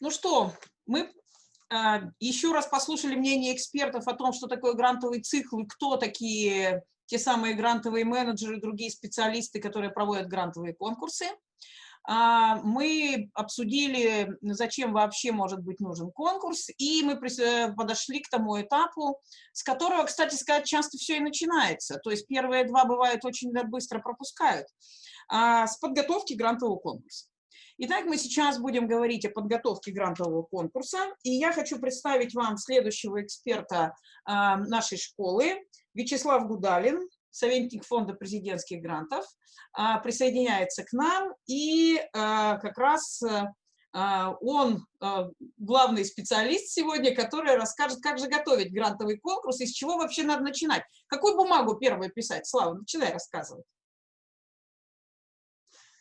Ну что, мы а, еще раз послушали мнение экспертов о том, что такое грантовый цикл и кто такие те самые грантовые менеджеры, другие специалисты, которые проводят грантовые конкурсы. А, мы обсудили, зачем вообще может быть нужен конкурс, и мы э, подошли к тому этапу, с которого, кстати сказать, часто все и начинается. То есть первые два бывают очень быстро пропускают. А, с подготовки грантового конкурса. Итак, мы сейчас будем говорить о подготовке грантового конкурса, и я хочу представить вам следующего эксперта нашей школы, Вячеслав Гудалин, советник фонда президентских грантов, а, присоединяется к нам, и а, как раз он главный специалист сегодня, который расскажет, как же готовить грантовый конкурс и с чего вообще надо начинать. Какую бумагу первую писать? Слава, начинай рассказывать.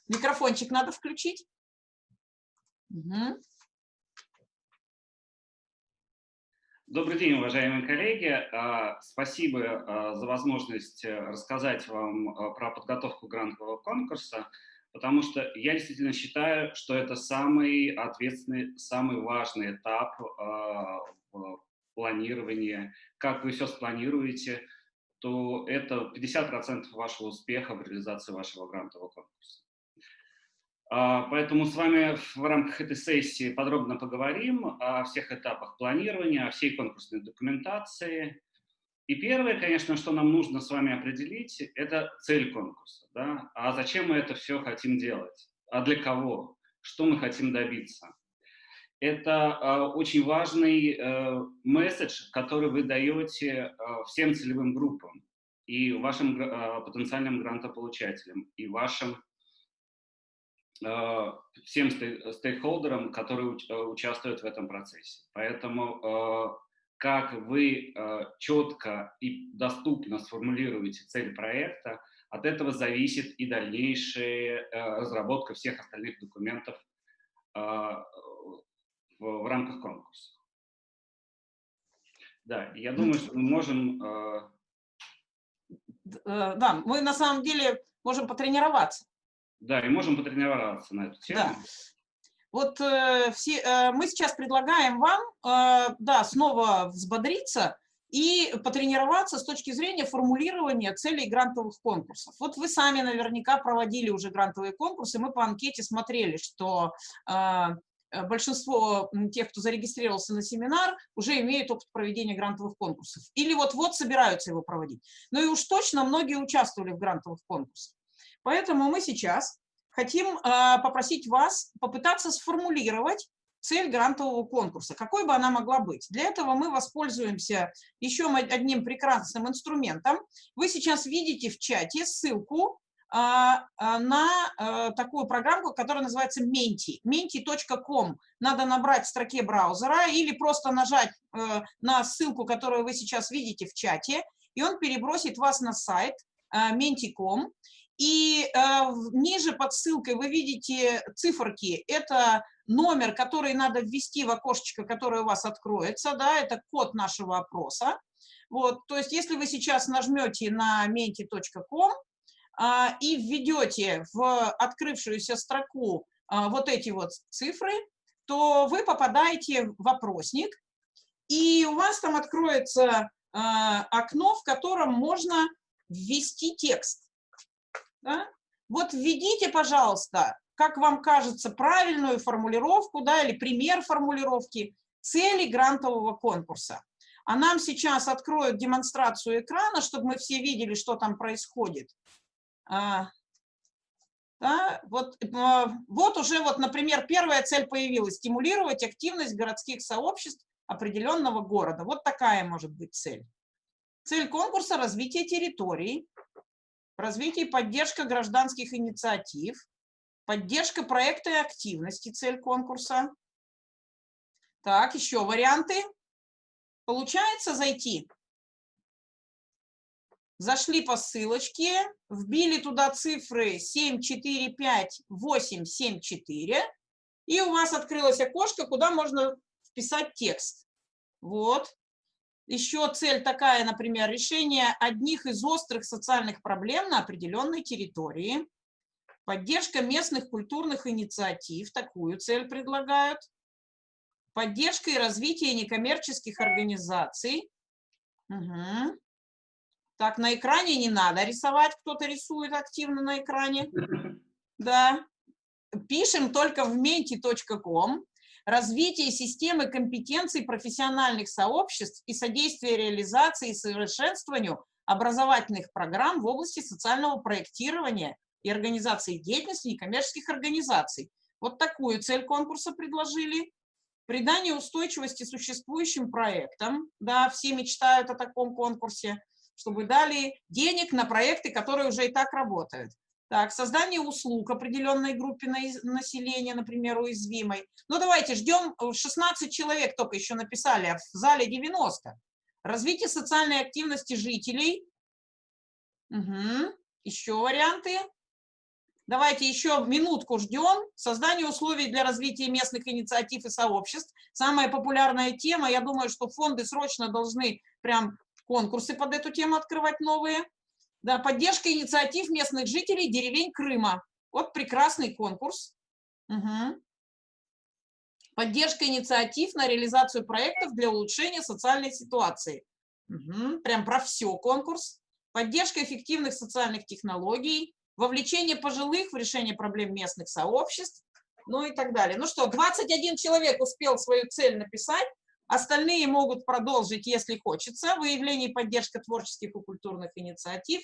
Микрофончик надо включить. Угу. Добрый день, уважаемые коллеги. А, спасибо а, за возможность э, рассказать вам а, про подготовку грантового конкурса, потому что я действительно считаю, что это самый ответственный, самый важный этап в планировании. Как вы все спланируете, то это 50% вашего успеха в реализации вашего грантового конкурса. А, поэтому с вами в рамках этой сессии подробно поговорим о всех этапах планирования, о всей конкурсной документации. И первое, конечно, что нам нужно с вами определить, это цель конкурса. Да? А зачем мы это все хотим делать? А для кого? Что мы хотим добиться? Это э, очень важный э, месседж, который вы даете э, всем целевым группам и вашим потенциальным грантополучателям, и вашим всем стейкхолдерам, которые э, участвуют в этом процессе. Поэтому э, как вы четко и доступно сформулируете цель проекта, от этого зависит и дальнейшая разработка всех остальных документов в рамках конкурса. Да, я думаю, что мы можем... Да, мы на самом деле можем потренироваться. Да, и можем потренироваться на эту тему. Да. Вот э, все, э, мы сейчас предлагаем вам, э, да, снова взбодриться и потренироваться с точки зрения формулирования целей грантовых конкурсов. Вот вы сами наверняка проводили уже грантовые конкурсы, мы по анкете смотрели, что э, большинство тех, кто зарегистрировался на семинар, уже имеют опыт проведения грантовых конкурсов. Или вот-вот собираются его проводить. Ну и уж точно многие участвовали в грантовых конкурсах. Поэтому мы сейчас хотим а, попросить вас попытаться сформулировать цель грантового конкурса, какой бы она могла быть. Для этого мы воспользуемся еще одним прекрасным инструментом. Вы сейчас видите в чате ссылку а, а, на такую программку, которая называется Menti. menti.com. Надо набрать в строке браузера или просто нажать э, на ссылку, которую вы сейчас видите в чате, и он перебросит вас на сайт menti.com. И э, ниже под ссылкой вы видите циферки. Это номер, который надо ввести в окошечко, которое у вас откроется. Да, это код нашего опроса. Вот, то есть если вы сейчас нажмете на menti.com э, и введете в открывшуюся строку э, вот эти вот цифры, то вы попадаете в опросник, и у вас там откроется э, окно, в котором можно ввести текст. Да? Вот введите, пожалуйста, как вам кажется, правильную формулировку да, или пример формулировки цели грантового конкурса. А нам сейчас откроют демонстрацию экрана, чтобы мы все видели, что там происходит. А, да, вот, а, вот уже, вот, например, первая цель появилась – стимулировать активность городских сообществ определенного города. Вот такая может быть цель. Цель конкурса – развитие территорий, развитие и поддержка гражданских инициатив, поддержка проекта и активности, цель конкурса. Так, еще варианты. Получается зайти? Зашли по ссылочке, вбили туда цифры 7, 4, 5, 8, 7, 4, и у вас открылось окошко, куда можно вписать текст. Вот, еще цель такая, например, решение одних из острых социальных проблем на определенной территории, поддержка местных культурных инициатив, такую цель предлагают. Поддержка и развитие некоммерческих организаций. Угу. Так, на экране не надо рисовать, кто-то рисует активно на экране. Да. Пишем только в menti.com. Развитие системы компетенций профессиональных сообществ и содействие реализации и совершенствованию образовательных программ в области социального проектирования и организации деятельности некоммерческих организаций. Вот такую цель конкурса предложили. Придание устойчивости существующим проектам. Да, все мечтают о таком конкурсе, чтобы дали денег на проекты, которые уже и так работают. Так, создание услуг определенной группе населения, например, уязвимой. Ну, давайте ждем, 16 человек только еще написали, а в зале 90. Развитие социальной активности жителей. Угу. Еще варианты. Давайте еще минутку ждем. Создание условий для развития местных инициатив и сообществ. Самая популярная тема. Я думаю, что фонды срочно должны прям конкурсы под эту тему открывать новые. Да, поддержка инициатив местных жителей деревень Крыма. Вот прекрасный конкурс. Угу. Поддержка инициатив на реализацию проектов для улучшения социальной ситуации. Угу. Прям про все конкурс. Поддержка эффективных социальных технологий вовлечение пожилых в решение проблем местных сообществ, ну и так далее. Ну что, 21 человек успел свою цель написать, остальные могут продолжить, если хочется, выявление и поддержка творческих и культурных инициатив.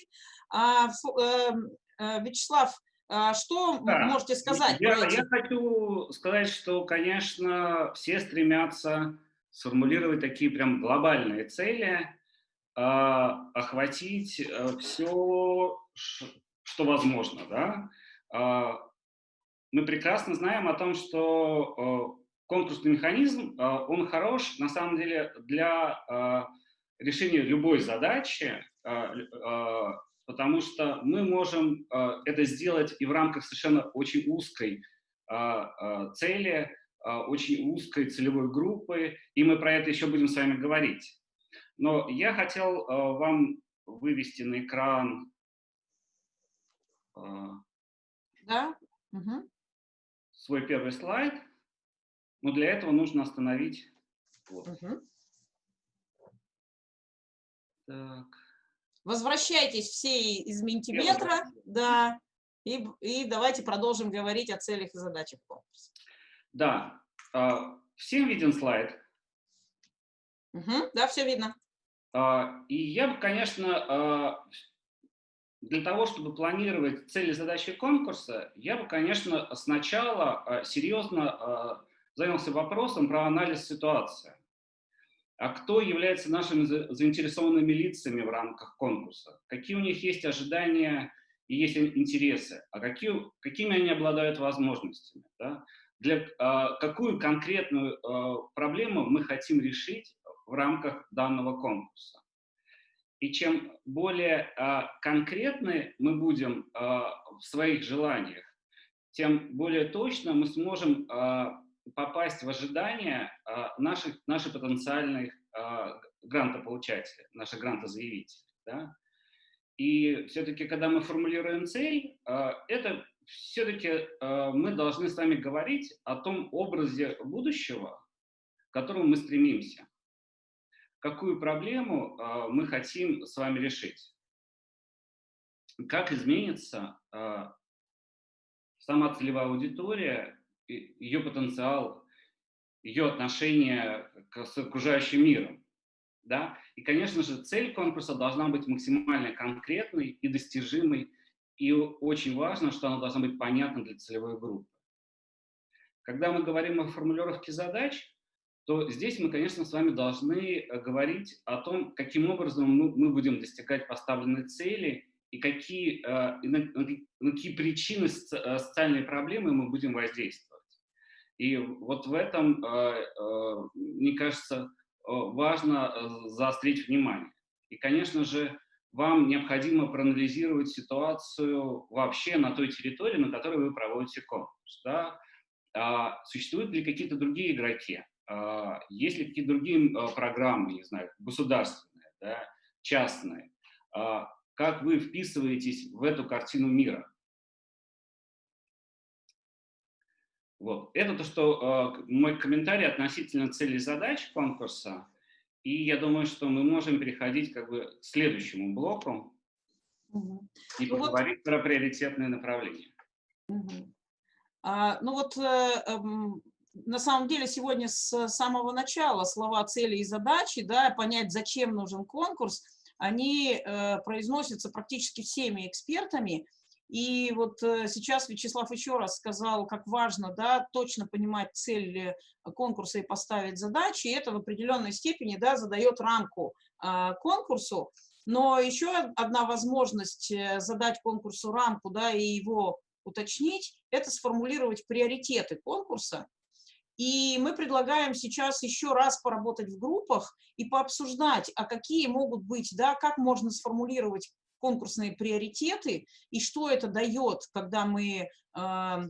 А, э, э, Вячеслав, а что да. можете сказать? Я, я хочу сказать, что, конечно, все стремятся сформулировать такие прям глобальные цели, а, охватить э, все, что возможно. Да? Мы прекрасно знаем о том, что конкурсный механизм, а, он хорош на самом деле для решения любой задачи, потому что мы можем это сделать и в рамках совершенно очень узкой цели, очень узкой целевой группы, и мы про это еще будем с вами говорить. Но я хотел вам вывести на экран да? Угу. свой первый слайд. Но для этого нужно остановить. Вот. Угу. Так. Возвращайтесь все из Ментиметра, да, и, и давайте продолжим говорить о целях и задачах конкурса. Да, а, всем виден слайд? Угу, да, все видно. А, и я бы, конечно, для того, чтобы планировать цели задачи конкурса, я бы, конечно, сначала серьезно занялся вопросом про анализ ситуации. А кто является нашими заинтересованными лицами в рамках конкурса? Какие у них есть ожидания и есть интересы? А какие, какими они обладают возможностями? Да? Для, а, какую конкретную проблему мы хотим решить в рамках данного конкурса? И чем более а, конкретны мы будем а, в своих желаниях, тем более точно мы сможем а, попасть в ожидания а, наших, наших потенциальных а, грантополучателей, наших грантозаявителей. Да? И все-таки, когда мы формулируем цель, а, это все-таки мы должны с вами говорить о том образе будущего, к которому мы стремимся какую проблему мы хотим с вами решить. Как изменится сама целевая аудитория, ее потенциал, ее отношение к, с окружающим миром. Да? И, конечно же, цель конкурса должна быть максимально конкретной и достижимой, и очень важно, что она должна быть понятна для целевой группы. Когда мы говорим о формулировке задач, то здесь мы, конечно, с вами должны э, говорить о том, каким образом мы, будем достигать поставленной цели и какие, э, на какие причины э, социальной проблемы мы будем воздействовать. И вот в этом, мне кажется, важно заострить внимание. И, конечно же, вам необходимо проанализировать ситуацию вообще на той территории, на которой вы проводите конкурс. Да? А существуют ли какие-то другие игроки? А, есть ли какие-то другие а, программы, не знаю, государственные, да, частные? А, как вы вписываетесь в эту картину мира? Вот. Это то, что э, мой комментарий относительно целей задач конкурса. И я думаю, что мы можем переходить как бы к следующему блоку угу. и ну поговорить вот... про приоритетные направления. Угу. А, ну вот э, э, на самом деле сегодня с самого начала слова цели и задачи, да, понять, зачем нужен конкурс, они э, произносятся практически всеми экспертами, и вот э, сейчас Вячеслав еще раз сказал, как важно да, точно понимать цель конкурса и поставить задачи, и это в определенной степени да, задает рамку э, конкурсу. Но еще одна возможность э, задать конкурсу рамку да, и его уточнить, это сформулировать приоритеты конкурса. И мы предлагаем сейчас еще раз поработать в группах и пообсуждать, а какие могут быть, да, как можно сформулировать конкурсные приоритеты и что это дает, когда мы, а,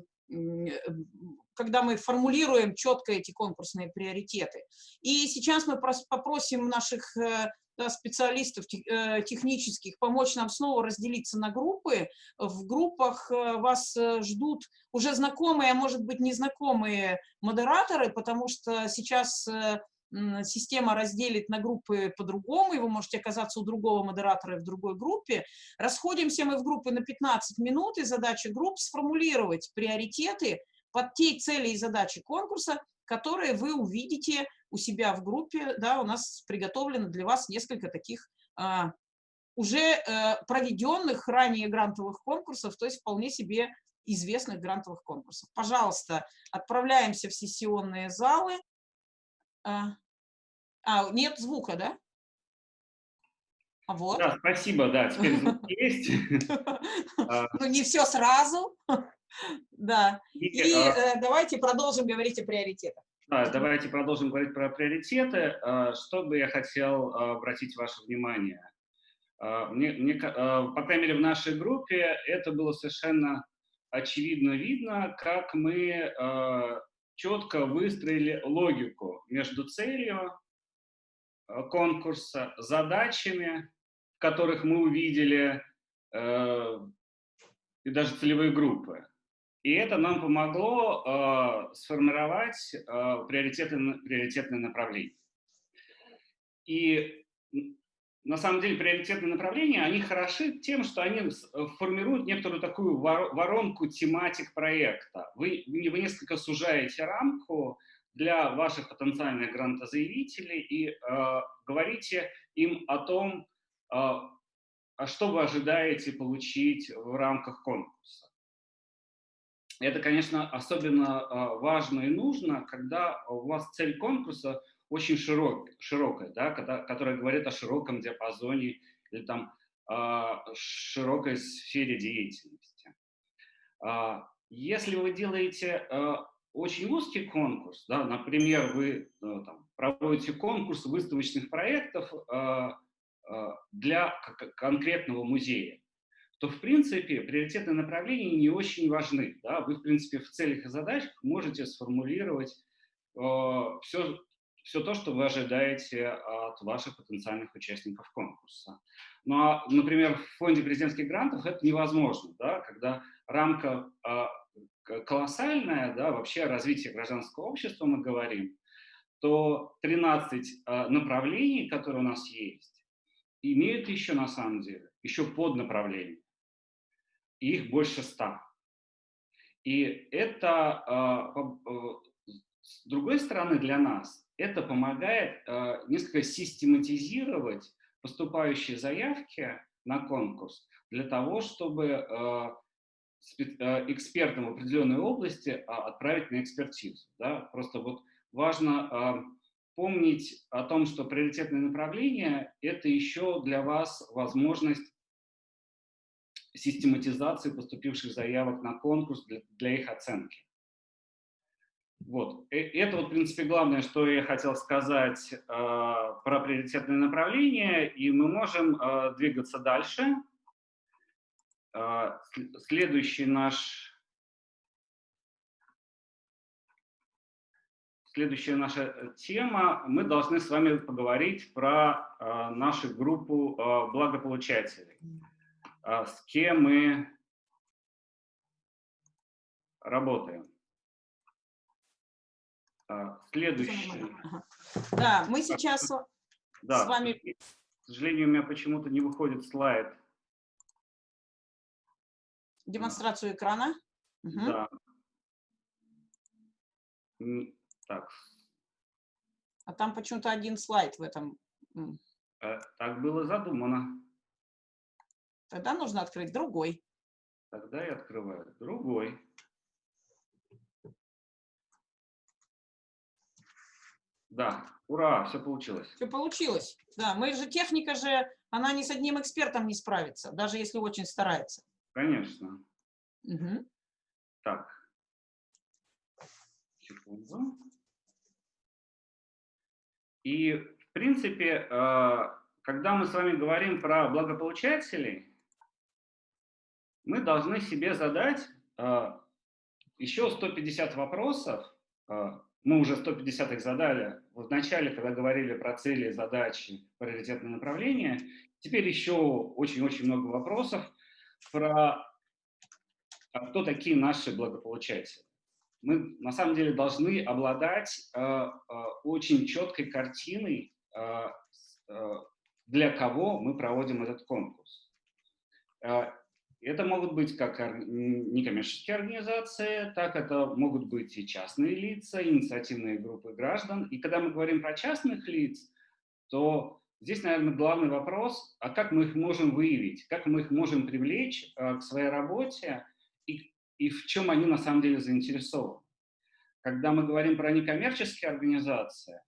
когда мы формулируем четко эти конкурсные приоритеты. И сейчас мы попросим наших э, специалистов э, технических помочь нам снова разделиться на группы. В группах э, вас ждут уже знакомые, а может быть незнакомые модераторы, потому что сейчас система разделит на группы по-другому, и вы можете оказаться у другого модератора в другой группе. Расходимся мы в группы на 15 минут, и задача групп сформулировать приоритеты под те цели и задачи конкурса, которые вы увидите у себя в группе. Да, у нас приготовлено для вас несколько таких а, уже а, проведенных ранее грантовых конкурсов, то есть вполне себе известных грантовых конкурсов. Пожалуйста, отправляемся в сессионные залы. А, а, нет звука, да? А вот. Да, спасибо, да, теперь звук есть. А. Ну, не все сразу. Да. И а э, давайте продолжим говорить о приоритетах. Да, давайте продолжим говорить про приоритеты. Что бы я хотел обратить ваше внимание? Мне, мне, по крайней мере, в нашей группе это было совершенно очевидно видно, как мы четко выстроили логику между целью Э, конкурса, задачами, которых мы увидели э, и даже целевые группы. И это нам помогло э, сформировать э, приоритетные, приоритетные направления. И на самом деле приоритетные направления, они хороши тем, что они формируют некоторую такую воронку тематик проекта. Вы, вы несколько сужаете рамку, для ваших потенциальных грантозаявителей и э, говорите им о том, э, а что вы ожидаете получить в рамках конкурса. Это, конечно, особенно э, важно и нужно, когда у вас цель конкурса очень широк, широкая, да, которая говорит о широком диапазоне или там э, широкой сфере деятельности. Э, если вы делаете э, очень узкий конкурс, да, например, вы э, там, проводите конкурс выставочных проектов э, э, для конкретного музея, то, в принципе, приоритетные направления не очень важны. Да? Вы, в принципе, в целях и задачах можете сформулировать все, все то, что вы ожидаете от ваших потенциальных участников конкурса. Ну, а, например, в фонде президентских грантов это невозможно, да? когда рамка колоссальное, да, вообще развитие гражданского общества мы говорим, то 13 а, направлений, которые у нас есть, имеют еще на самом деле, еще поднаправления. их больше 100. И это, а, с другой стороны, для нас, это помогает а, несколько систематизировать поступающие заявки на конкурс для того, чтобы Э, экспертам в определенной области а, отправить на экспертизу. Да? Просто вот важно а, помнить о том, что приоритетное направление – это еще для вас возможность систематизации поступивших заявок на конкурс для, для их оценки. Вот. Э, это, вот, в принципе, главное, что я хотел сказать э, про приоритетное направление, и мы можем э, двигаться дальше. А, следующий наш Следующая наша э, тема, мы должны с вами поговорить про э, нашу группу э, благополучателей, э, с кем мы работаем. А, следующий. Да, мы сейчас да, с вами... К сожалению, у меня почему-то не выходит слайд. Демонстрацию экрана. Да. Так. А там почему-то один слайд в этом. Э, так было задумано. Тогда нужно открыть другой. Тогда я открываю другой. Да, ура, все получилось. Все получилось. Да, мы же, техника же, она ни с одним экспертом не справится, даже если очень старается. Конечно. Угу. Так. Секунду. И, в принципе, э, когда мы с вами говорим про благополучателей, мы должны себе задать э, еще 150 вопросов, э, мы уже 150 их задали в начале, когда говорили про цели, задачи, приоритетные направления. Теперь еще очень-очень много вопросов про а кто такие наши благополучатели. Мы на самом деле должны обладать э, э, очень четкой картиной, э, э, для кого мы проводим этот конкурс. Э, это могут быть как некоммерческие организации, так это могут быть и частные лица, инициативные группы граждан. И когда мы говорим про частных лиц, то здесь, наверное, главный вопрос, а как мы их можем выявить, как мы их можем привлечь э, к своей работе и, и в чем они на самом деле заинтересованы. Когда мы говорим про некоммерческие организации,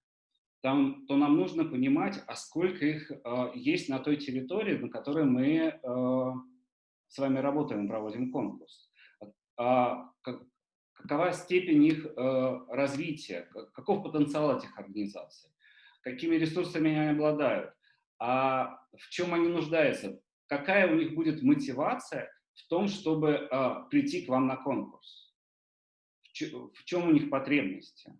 там, то нам нужно понимать, а сколько их э, есть на той территории, на которой мы э, с вами работаем, проводим конкурс. А, какова степень их э, развития, каков потенциал этих организаций, какими ресурсами они обладают, а в чем они нуждаются, какая у них будет мотивация в том, чтобы э, прийти к вам на конкурс, в чем у них потребности.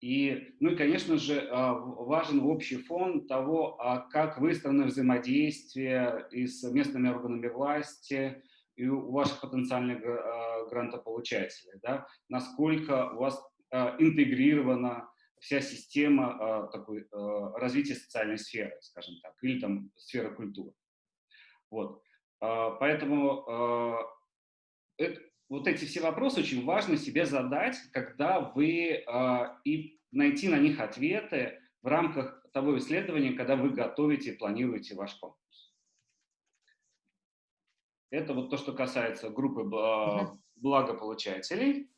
И, ну и, конечно же, а, важен общий фон того, а как выстроено взаимодействие и с местными органами власти, и у ваших потенциальных а, грантополучателей, да, насколько у вас интегрирована вся система такой, развития социальной сферы, скажем так, или там сферы культуры. Вот. Поэтому это, вот эти все вопросы очень важно себе задать, когда вы э, и найти на них ответы в рамках того исследования, когда вы готовите и планируете ваш конкурс. Это вот то, что касается группы благополучателей.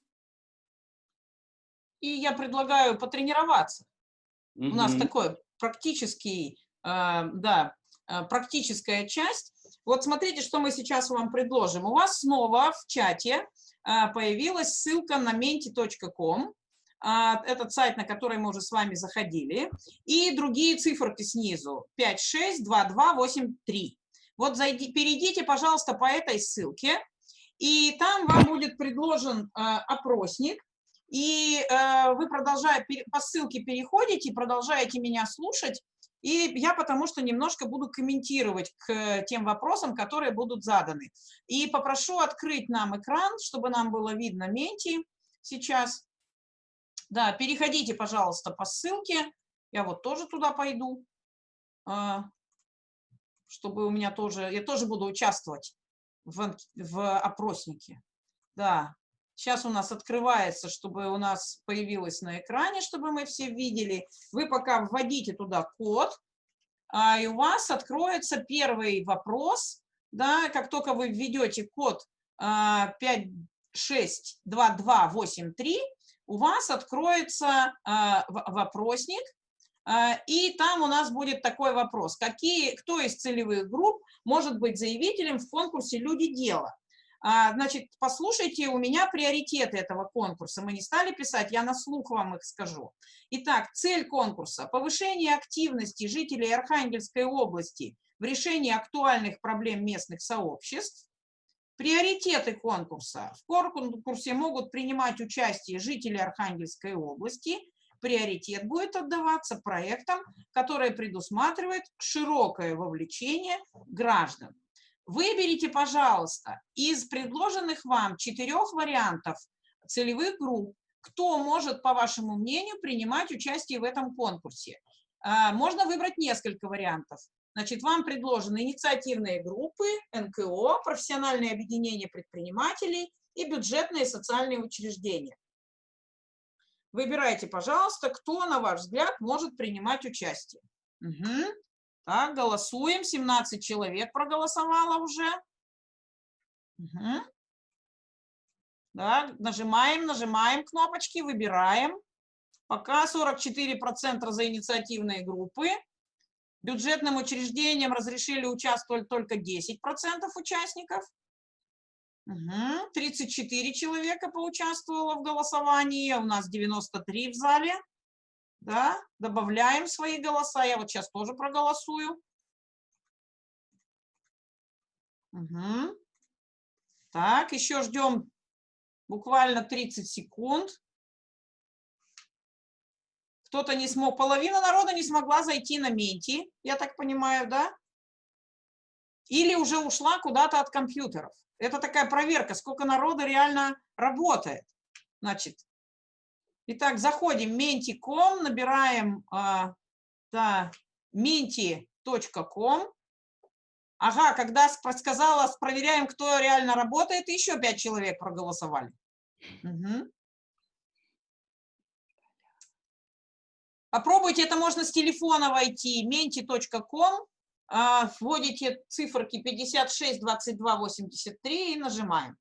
И я предлагаю потренироваться. Mm -hmm. У нас такой практический, э, да, практическая часть. Вот смотрите, что мы сейчас вам предложим. У вас снова в чате а, появилась ссылка на menti.com. А, этот сайт, на который мы уже с вами заходили. И другие циферки снизу. 562283. Вот зайди, перейдите, пожалуйста, по этой ссылке. И там вам будет предложен а, опросник. И вы, продолжая, по ссылке переходите, продолжаете меня слушать. И я потому что немножко буду комментировать к тем вопросам, которые будут заданы. И попрошу открыть нам экран, чтобы нам было видно Менти сейчас. Да, переходите, пожалуйста, по ссылке. Я вот тоже туда пойду, а, чтобы у меня тоже, я тоже буду участвовать в, в опроснике. Да, Сейчас у нас открывается, чтобы у нас появилось на экране, чтобы мы все видели. Вы пока вводите туда код, а, и у вас откроется первый вопрос. Да, как только вы введете код 562283, а, у вас откроется а, вопросник, и там у нас будет такой вопрос. Какие, кто из целевых групп может быть заявителем в конкурсе «Люди дела»? А, значит, послушайте, у меня приоритеты этого конкурса. Мы не стали писать, я на слух вам их скажу. Итак, цель конкурса – повышение активности жителей Архангельской области в решении актуальных проблем местных сообществ. Приоритеты конкурса. В конкурсе могут принимать участие жители Архангельской области. Приоритет будет отдаваться проектам, которые предусматривают широкое вовлечение граждан. Выберите, пожалуйста, из предложенных вам четырех вариантов целевых групп кто может, по вашему мнению, принимать участие в этом конкурсе. А, можно выбрать несколько вариантов. Значит, вам предложены инициативные группы, НКО, профессиональные объединения предпринимателей и бюджетные социальные учреждения. Выбирайте, пожалуйста, кто, на ваш взгляд, может принимать участие. Угу. Так, голосуем. 17 человек проголосовало уже. Угу. Да, нажимаем, нажимаем кнопочки, выбираем. Пока 44% за инициативные группы. Бюджетным учреждениям разрешили участвовать только 10% участников. Угу. 34 человека поучаствовало в голосовании, у нас 93 в зале. Да, добавляем свои голоса, я вот сейчас тоже проголосую. Угу. Так, еще ждем буквально 30 секунд. Кто-то не смог, половина народа не смогла зайти на Менти, я так понимаю, да? Или уже ушла куда-то от компьютеров. Это такая проверка, сколько народа реально работает. Значит, итак, заходим menti.com, набираем а, да, menti.com. Ага, когда сказала, проверяем, кто реально работает, еще пять человек проголосовали. Угу. Попробуйте, это можно с телефона войти, menti.com, а, вводите циферки 56, 22, 83 и нажимаем.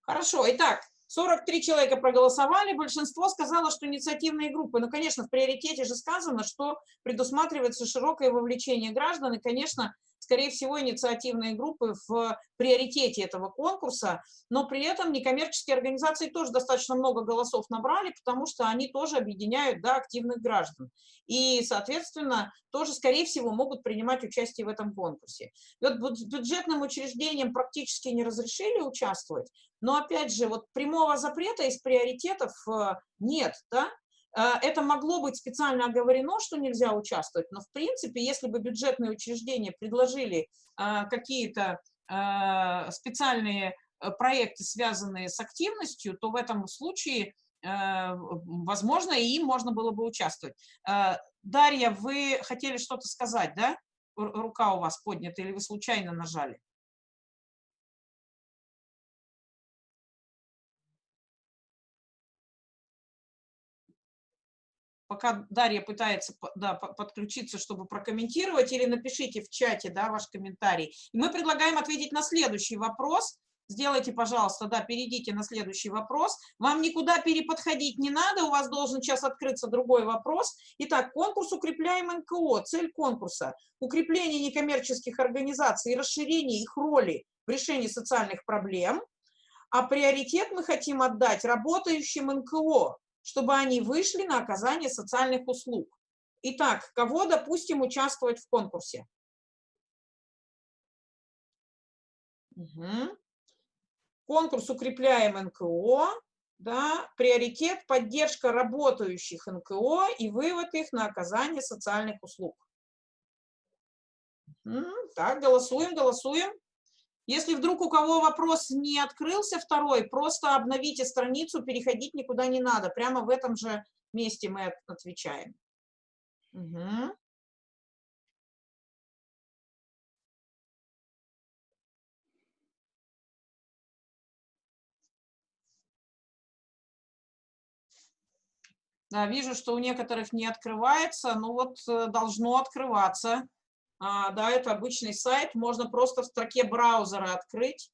Хорошо, итак, 43 человека проголосовали, большинство сказало, что инициативные группы. Ну, конечно, в приоритете же сказано, что предусматривается широкое вовлечение граждан, и, конечно, скорее всего, инициативные группы в приоритете этого конкурса, но при этом некоммерческие организации тоже достаточно много голосов набрали, потому что они тоже объединяют да, активных граждан. И, соответственно, тоже, скорее всего, могут принимать участие в этом конкурсе. И вот бюджетным учреждениям практически не разрешили участвовать, но, опять же, вот прямого запрета из приоритетов э, нет, да, это могло быть специально оговорено, что нельзя участвовать, но в принципе, если бы бюджетные учреждения предложили э, какие-то э, специальные проекты, связанные с активностью, то в этом случае, возможно, и им можно было бы участвовать. Дарья, вы хотели что-то сказать, да? Рука у вас поднята или вы случайно нажали? Пока Дарья пытается да, подключиться, чтобы прокомментировать, или напишите в чате да, ваш комментарий. И мы предлагаем ответить на следующий вопрос. Сделайте, пожалуйста, да, перейдите на следующий вопрос. Вам никуда переподходить не надо, у вас должен сейчас открыться другой вопрос. Итак, конкурс «Укрепляем НКО». Цель конкурса – укрепление некоммерческих организаций и расширение их роли в решении социальных проблем. А приоритет мы хотим отдать работающим НКО, чтобы они вышли на оказание социальных услуг. Итак, кого допустим участвовать в конкурсе? Угу. Конкурс «Укрепляем НКО». Да, приоритет – поддержка работающих НКО и вывод их на оказание социальных услуг. Угу. Так, голосуем, голосуем. Если вдруг у кого вопрос не открылся второй, просто обновите страницу, переходить никуда не надо. Прямо в этом же месте мы отвечаем. Угу. Да, вижу, что у некоторых не открывается, но вот э, должно открываться. А, да, это обычный сайт, можно просто в строке браузера открыть,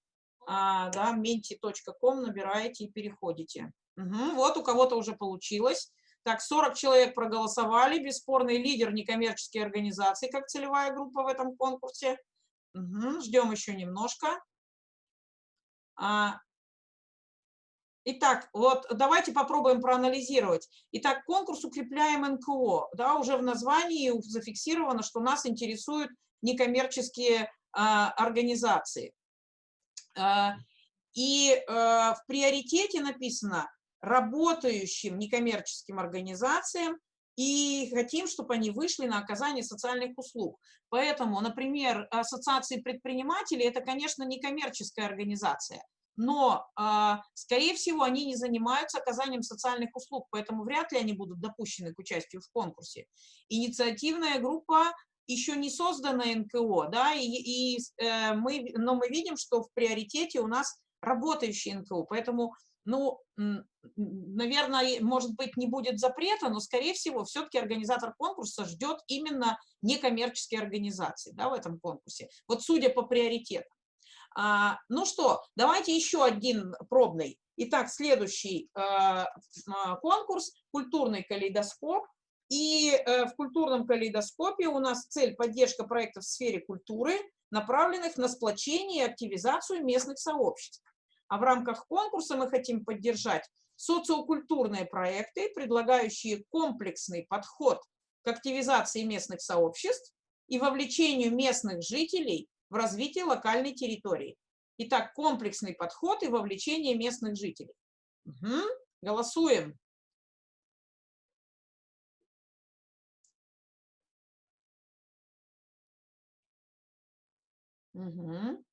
а, да, menti.com набираете и переходите. Угу, вот у кого-то уже получилось. Так, 40 человек проголосовали, бесспорный лидер некоммерческой организации, как целевая группа в этом конкурсе. Угу, ждем еще немножко. А, Итак, вот давайте попробуем проанализировать. Итак, конкурс «Укрепляем НКО». Да, уже в названии зафиксировано, что нас интересуют некоммерческие а, организации. А, и а, в приоритете написано работающим некоммерческим организациям и хотим, чтобы они вышли на оказание социальных услуг. Поэтому, например, ассоциации предпринимателей – это, конечно, некоммерческая организация. Но, а, скорее всего, они не занимаются оказанием социальных услуг, поэтому вряд ли они будут допущены к участию в конкурсе. Инициативная группа еще не создана НКО, да, и, и э, мы, но мы видим, что в приоритете у нас работающие НКО, поэтому, ну, наверное, может быть, не будет запрета, но, скорее всего, все-таки организатор конкурса ждет именно некоммерческие организации, да, в этом конкурсе, вот судя по приоритетам. А, ну что, давайте еще один пробный. Итак, следующий а, а, конкурс «Культурный калейдоскоп». И э, в культурном калейдоскопе у нас цель поддержка проектов в сфере культуры, направленных на сплочение и активизацию местных сообществ. А в рамках конкурса мы хотим поддержать социокультурные проекты, предлагающие комплексный подход к активизации местных сообществ и вовлечению местных жителей в развитии локальной территории. Итак, комплексный подход и вовлечение местных жителей. Угу. Голосуем. Угу.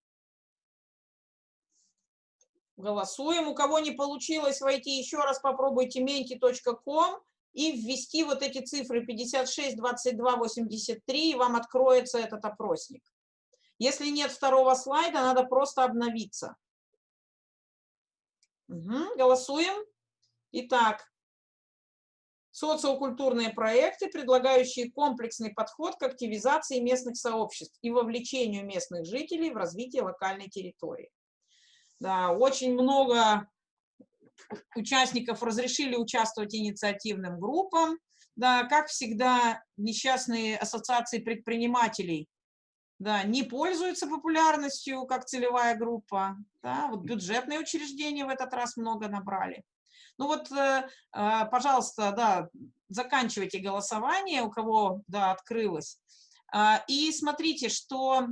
Голосуем. У кого не получилось войти, еще раз попробуйте menti.com и ввести вот эти цифры 56, 22, 83, и вам откроется этот опросник. Если нет второго слайда, надо просто обновиться. Угу, голосуем. Итак, социокультурные проекты, предлагающие комплексный подход к активизации местных сообществ и вовлечению местных жителей в развитие локальной территории. Да, очень много участников разрешили участвовать инициативным группам. Да, как всегда, несчастные ассоциации предпринимателей да, не пользуются популярностью как целевая группа. Да, вот бюджетные учреждения в этот раз много набрали. Ну вот, э, э, пожалуйста, да, заканчивайте голосование, у кого, да, открылось. А, и смотрите, что,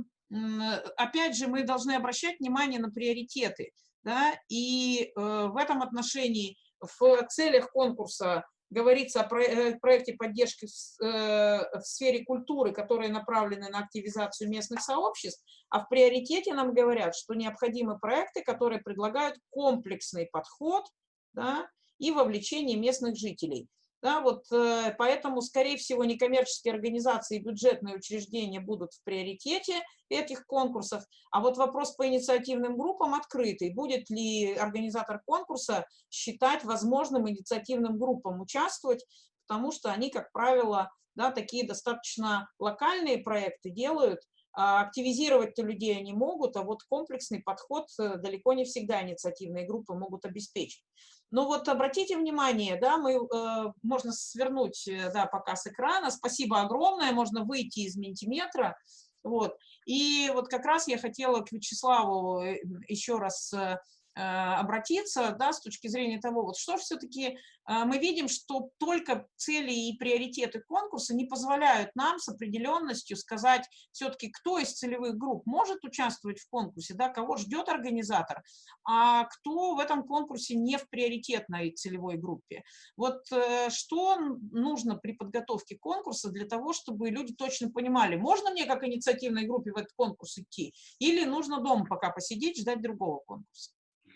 опять же, мы должны обращать внимание на приоритеты. Да, и э, в этом отношении в целях конкурса говорится о э, проекте поддержки э, в сфере культуры, которые направлены на активизацию местных сообществ, а в приоритете нам говорят, что необходимы проекты, которые предлагают комплексный подход да, и вовлечение местных жителей. Да, вот, э, поэтому, скорее всего, некоммерческие организации и бюджетные учреждения будут в приоритете этих конкурсов, а вот вопрос по инициативным группам открытый. Будет ли организатор конкурса считать возможным инициативным группам участвовать, потому что они, как правило, да, такие достаточно локальные проекты делают, а активизировать людей они могут, а вот комплексный подход э, далеко не всегда инициативные группы могут обеспечить. Но вот обратите внимание, да, мы, э, можно свернуть э, да, показ экрана. Спасибо огромное, можно выйти из ментиметра. Вот. И вот как раз я хотела к Вячеславу э, еще раз Э, обратиться, да, с точки зрения того, вот что все-таки э, мы видим, что только цели и приоритеты конкурса не позволяют нам с определенностью сказать все-таки, кто из целевых групп может участвовать в конкурсе, да, кого ждет организатор, а кто в этом конкурсе не в приоритетной целевой группе. Вот э, что нужно при подготовке конкурса для того, чтобы люди точно понимали, можно мне как инициативной группе в этот конкурс идти, или нужно дома пока посидеть, ждать другого конкурса.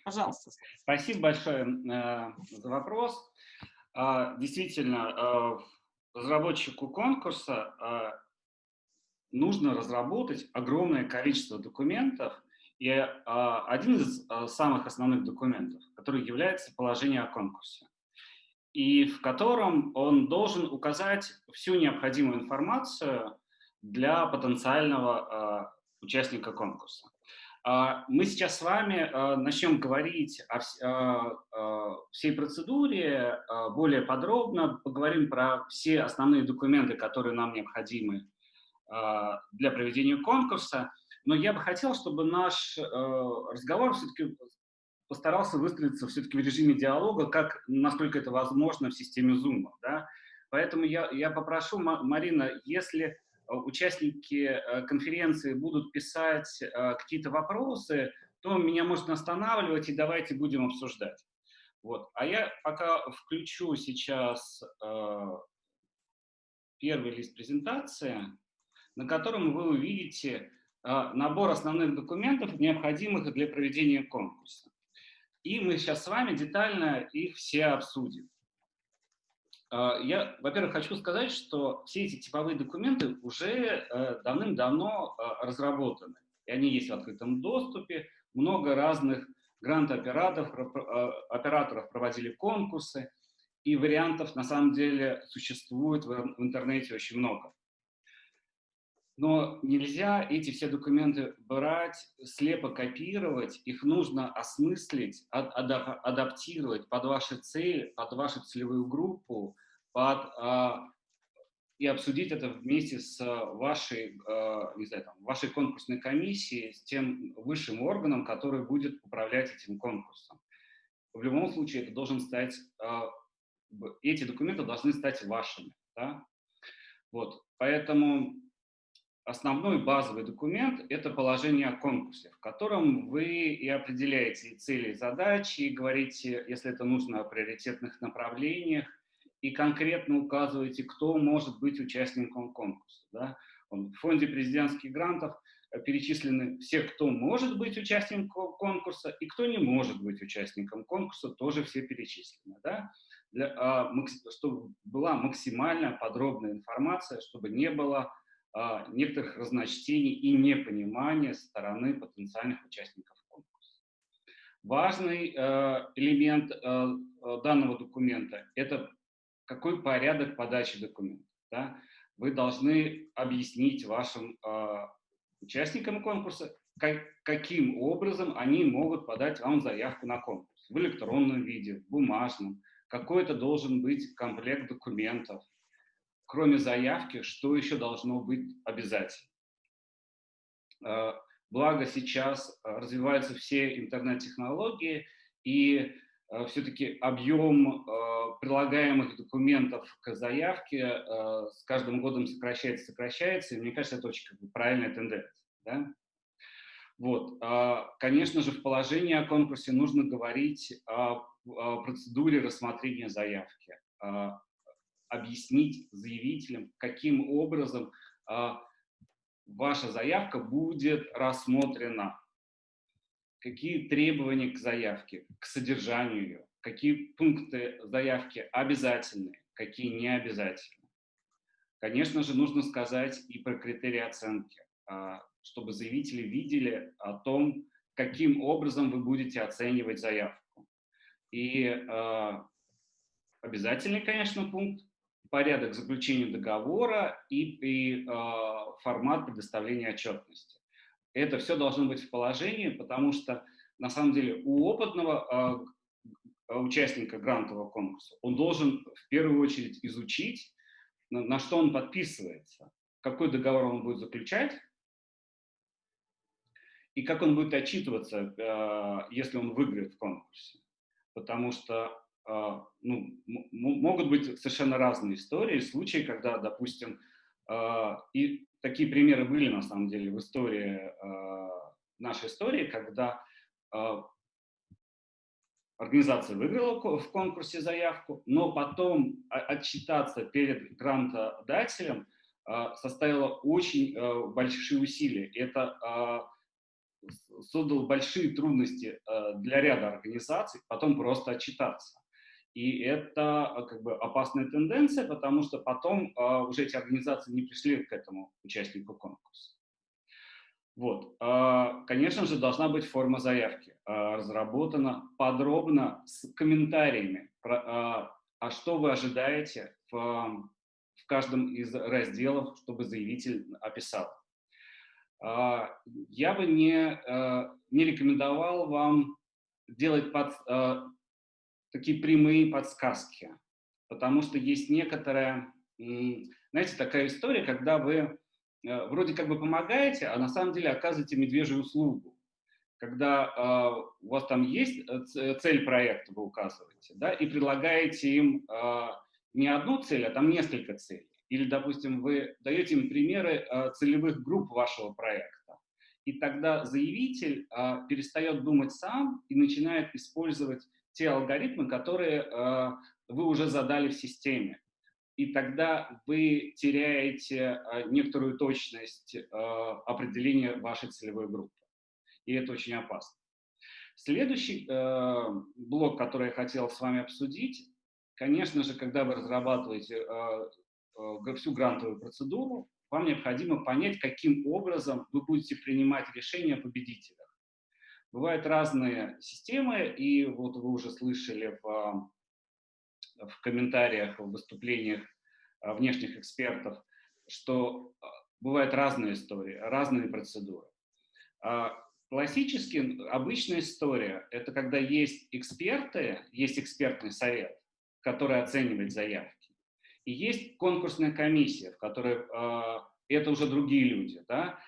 Пожалуйста. Спасибо большое э, за вопрос. Э, действительно, э, разработчику конкурса э, нужно разработать огромное количество документов, и один из самых основных документов, который является положение о конкурсе, и в котором он должен указать всю необходимую информацию для потенциального участника конкурса. А, мы сейчас с вами а, начнем говорить о а, всей процедуре более подробно, поговорим про все основные документы, которые нам необходимы для проведения конкурса. Но я бы хотел, чтобы наш разговор все-таки постарался выстроиться все-таки в режиме диалога, как, насколько это возможно в системе Zoom. Да? Поэтому я, я попрошу, Марина, если участники э, конференции будут писать э, какие-то вопросы, то меня можно останавливать и давайте будем обсуждать. Вот. А я пока включу сейчас первый лист презентации, на котором вы увидите набор основных документов, необходимых для проведения конкурса. и мы сейчас с вами детально их все обсудим. А, я, во-первых, хочу сказать, что все эти типовые документы уже э, давным-давно а, разработаны. И они есть в открытом доступе. Много разных грант-операторов а, операторов проводили конкурсы, и вариантов на самом деле существует в интернете очень много. Но нельзя эти все документы брать, слепо копировать, их нужно осмыслить, адаптировать под ваши цели, под вашу целевую группу, под, а, и обсудить это вместе с вашей, а, не знаю, там, вашей конкурсной комиссией, с тем высшим органом, который будет управлять этим конкурсом. В любом случае это должен стать, а, эти документы должны стать вашими. Да? Вот, поэтому основной базовый документ – это положение о конкурсе, в котором вы и определяете цели и задачи, и говорите, если это нужно, о приоритетных направлениях, и конкретно указываете, кто может быть участником конкурса. Да? В фонде президентских грантов э, перечислены все, кто может быть участником конкурса и кто не может быть участником конкурса, тоже все перечислены. Да? Для, а, чтобы была максимально подробная информация, чтобы не было а, некоторых разночтений и непонимания со стороны потенциальных участников конкурса. Важный э, элемент э, данного документа – это какой порядок подачи документов. Да? Вы должны объяснить вашим участникам конкурса, каким образом они могут подать вам заявку на конкурс. В электронном виде, в бумажном. Какой это должен быть комплект документов, кроме заявки, что еще должно быть обязательно. А, благо сейчас а, развиваются все интернет-технологии, и все-таки объем прилагаемых документов к заявке с каждым годом сокращается, сокращается, и мне кажется, это очень как бы, правильная тенденция. Да? Вот. Конечно же, в положении о конкурсе нужно говорить о процедуре рассмотрения заявки, объяснить заявителям, каким образом ваша заявка будет рассмотрена, какие требования к заявке, к содержанию ее, какие пункты заявки обязательны, какие не обязательны. Конечно же, нужно сказать и про критерии оценки, а, чтобы заявители видели о том, каким образом вы будете оценивать заявку. И а, обязательный, конечно, пункт порядок заключения договора и, и э, формат предоставления отчетности. Это все должно быть в положении, потому что на самом деле у опытного э, участника грантового конкурса он должен в первую очередь изучить, на, на что он подписывается, какой договор он будет заключать, и как он будет отчитываться, э, если он выиграет в конкурсе. Потому что а, ну, могут быть совершенно разные истории, случаи, когда, допустим, а, и такие примеры были на самом деле в истории, а, нашей истории, когда организация выиграла в конкурсе заявку, но потом отчитаться перед грантодателем составило очень большие усилия. Это создало большие трудности для ряда организаций потом просто отчитаться. И это а, как бы опасная тенденция, потому что потом а, уже эти организации не пришли к этому участнику конкурса. Вот. А, конечно же, должна быть форма заявки, а, разработана подробно с комментариями, про, а, а что вы ожидаете в, в каждом из разделов, чтобы заявитель описал. А, я бы не, а, не рекомендовал вам делать под, такие прямые подсказки, потому что есть некоторая, знаете, такая история, когда вы э, вроде как бы помогаете, а на самом деле оказываете медвежью услугу. Когда э, у вас там есть э, цель проекта, вы указываете, да, и предлагаете им э, не одну цель, а там несколько целей. Или, допустим, вы даете им примеры э, целевых групп вашего проекта. И тогда заявитель э, перестает думать сам и начинает использовать те алгоритмы, которые э, вы уже задали в системе. И тогда вы теряете э, некоторую точность э, определения вашей целевой группы. И это очень опасно. Следующий блок, который я хотел с вами обсудить, конечно же, когда вы разрабатываете всю грантовую процедуру, вам необходимо понять, каким образом вы будете принимать решения о победителях. Бывают разные системы, и вот вы уже слышали в, в комментариях, в выступлениях э, внешних экспертов, что э, бывают разные истории, разные процедуры. А Классически обычная история – это когда есть эксперты, есть экспертный совет, который оценивает заявки, и есть конкурсная комиссия, в которой это уже другие люди, да,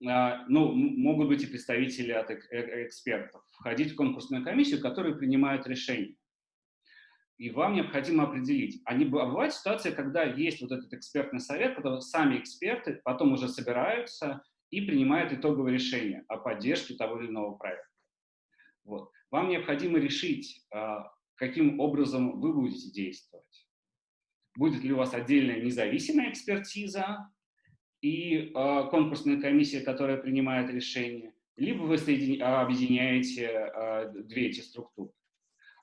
ну, могут быть и представители от э, э, экспертов, входить в конкурсную комиссию, которая принимает решения. И вам необходимо определить. Они, а бывает ситуация, когда есть вот этот экспертный совет, когда сами эксперты потом уже собираются и принимает итоговое решение о поддержке того или иного проекта. Вот. Вам необходимо решить, а, каким образом вы будете действовать. Будет ли у вас отдельная независимая экспертиза и а, конкурсная комиссия, которая принимает решение, либо вы объединяете а, две эти структуры.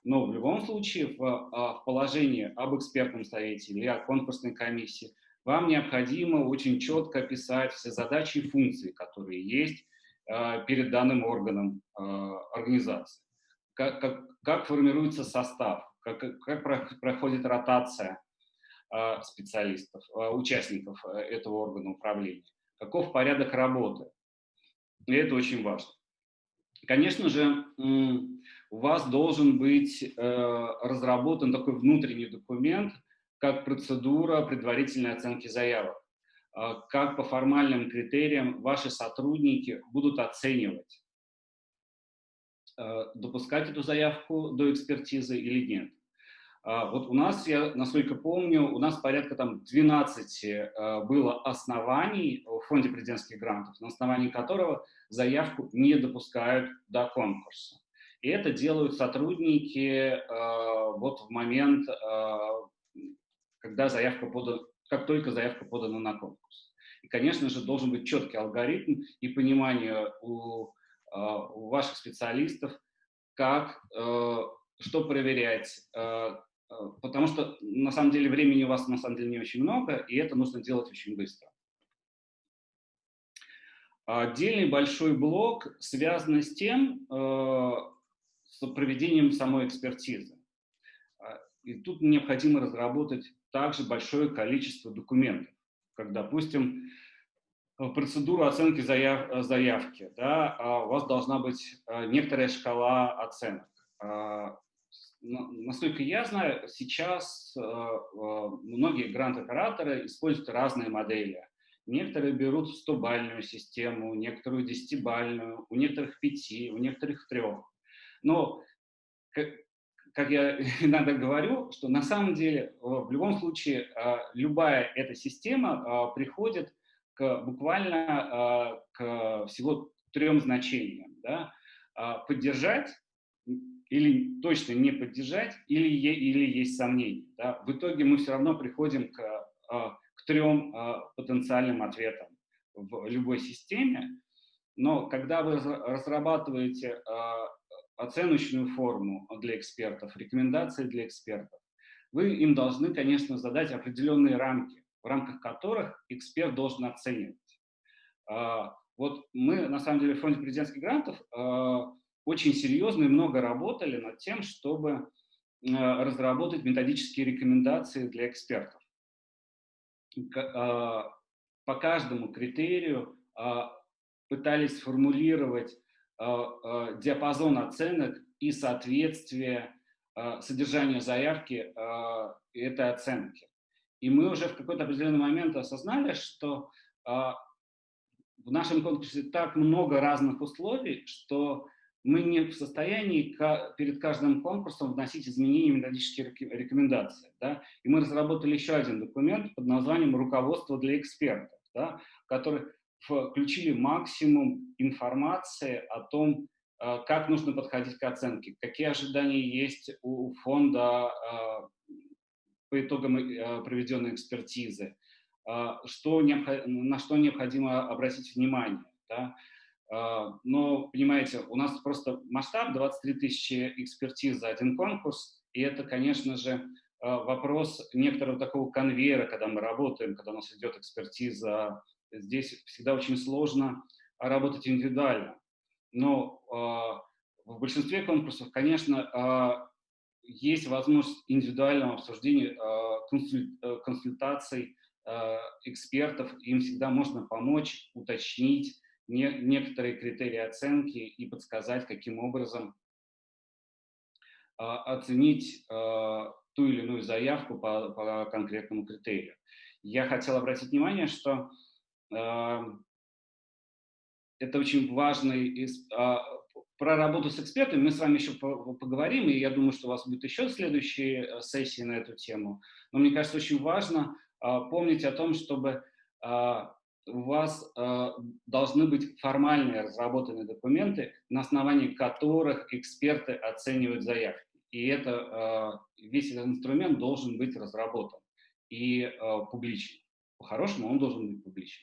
Но в любом случае в, в положении об экспертном совете или о конкурсной комиссии вам необходимо очень четко описать все задачи и функции, которые есть э, перед данным органом э, организации. Как, как, как формируется состав, как, как проходит ротация э, специалистов, э, участников э, этого органа управления, каков порядок работы. И это очень важно. Конечно же, у вас должен быть э, разработан такой внутренний документ – как процедура предварительной оценки заявок, а, как по формальным критериям ваши сотрудники будут оценивать, а, допускать эту заявку до экспертизы или нет. А, вот у нас, я насколько помню, у нас порядка там 12 было оснований в фонде президентских грантов, на основании которого заявку не допускают до конкурса. И это делают сотрудники вот в момент когда заявка подана, как только заявка подана на конкурс. И, конечно же, должен быть четкий алгоритм и понимание у, а, у ваших специалистов, как, что проверять, потому что, на самом деле, времени у вас, на самом деле, не очень много, и это нужно делать очень быстро. Отдельный большой блок связан с тем, с проведением самой экспертизы. И тут необходимо разработать также большое количество документов, как, допустим, процедуру оценки заяв, заявки. Да, а у вас должна быть некоторая шкала оценок. Насколько я знаю, сейчас многие грант-операторы используют разные модели. Некоторые берут 100-бальную систему, некоторую 10-бальную, у некоторых 5, у некоторых 3. Но как я иногда говорю, что на самом деле в любом случае а, любая эта система приходит к, буквально к всего трем значениям. Да? Поддержать или точно не поддержать, или, или есть сомнения. Да? В итоге мы все равно приходим к, к трем потенциальным ответам в любой системе. Но когда вы разрабатываете оценочную форму для экспертов, рекомендации для экспертов, вы им должны, конечно, задать определенные рамки, в рамках которых эксперт должен оценивать. А, вот мы, на самом деле, в фонде президентских грантов а, очень серьезно и много работали над тем, чтобы а, разработать методические рекомендации для экспертов. По каждому критерию пытались сформулировать Э, э, диапазон оценок и соответствие э, содержанию заявки этой оценки. И мы уже в какой-то определенный момент осознали, что в нашем конкурсе так много разных условий, что мы не в состоянии перед каждым конкурсом вносить изменения в методические рекомендации. Да? И мы разработали еще один документ под названием «Руководство для экспертов», да? который включили максимум информации о том, э, как нужно подходить к оценке, какие ожидания есть у фонда э, по итогам э, проведенной экспертизы, что, на что необходимо обратить внимание. Да? Но, понимаете, у нас просто масштаб 23 тысячи экспертиз за один конкурс, и это, конечно же, вопрос некоторого такого конвейера, когда мы работаем, когда у нас идет экспертиза. Здесь всегда очень сложно работать индивидуально. Но в большинстве конкурсов, конечно, есть возможность индивидуального обсуждения, консультаций экспертов, им всегда можно помочь, уточнить, не, некоторые критерии оценки и подсказать, каким образом э, оценить э, ту или иную заявку по, по конкретному критерию. Я хотел обратить внимание, что э, это очень важный... Э, про работу с экспертами мы с вами еще поговорим, и я думаю, что у вас будет еще следующие э, сессии на эту тему. Но мне кажется, очень важно э, помнить о том, чтобы у вас э, должны быть формальные разработанные документы, на основании которых эксперты оценивают заявки. И это, э, весь этот инструмент должен быть разработан и э, публичен. По-хорошему он должен быть публичен.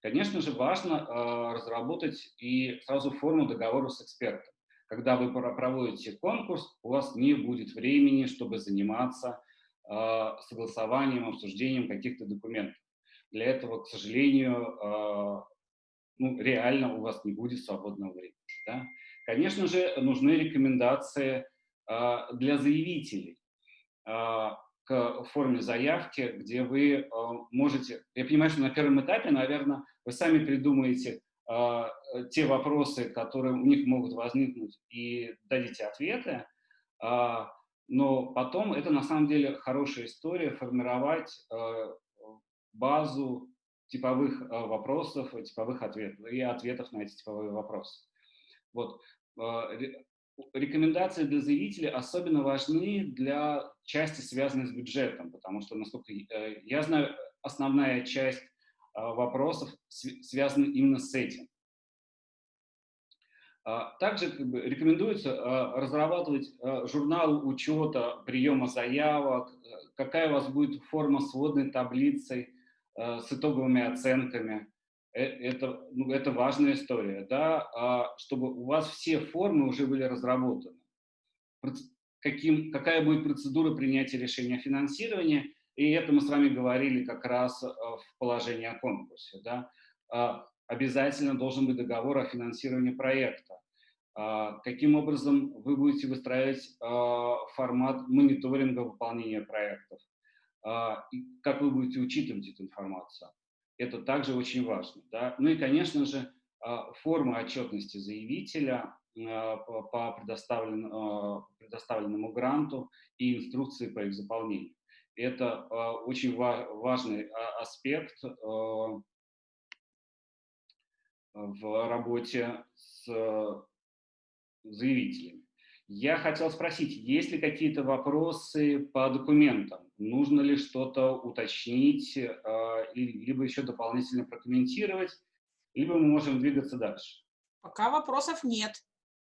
Конечно же, важно э, разработать и сразу форму договора с экспертом. Когда вы проводите конкурс, у вас не будет времени, чтобы заниматься э, согласованием, обсуждением каких-то документов. Для этого, к сожалению, а, ну, реально у вас не будет свободного времени. Да? Конечно же, нужны рекомендации а, для заявителей а, к форме заявки, где вы можете... Я понимаю, что на первом этапе, наверное, вы сами придумаете те вопросы, которые у них могут возникнуть, и дадите ответы, но потом это на самом деле хорошая история формировать базу типовых э, вопросов, типовых ответов и ответов на эти типовые вопросы. Вот. Э, рекомендации для заявителей особенно важны для части, связанной с бюджетом, потому что, насколько э, я знаю, основная часть вопросов связана именно с этим. Также как бы, рекомендуется разрабатывать журнал учета приема заявок, какая у вас будет форма сводной таблицы, Э, с итоговыми оценками. Э, это, ну, это важная история, да, а чтобы у вас все формы уже были разработаны. Каким, какая будет процедура принятия решения о финансировании, и это мы с вами говорили как раз э, в положении о конкурсе. Да. А обязательно должен быть договор о финансировании проекта. А каким образом вы будете выстраивать формат мониторинга выполнения проектов. А, как вы будете учитывать эту информацию. Это также очень важно. Да? Ну и, конечно же, а, форма отчетности заявителя а, по предоставленному, предоставленному гранту и инструкции по их заполнению. Это очень важный аспект в работе с заявителями. Я хотел спросить, есть ли какие-то вопросы по документам? Нужно ли что-то уточнить, э, либо еще дополнительно прокомментировать, либо мы можем двигаться дальше? Пока вопросов нет.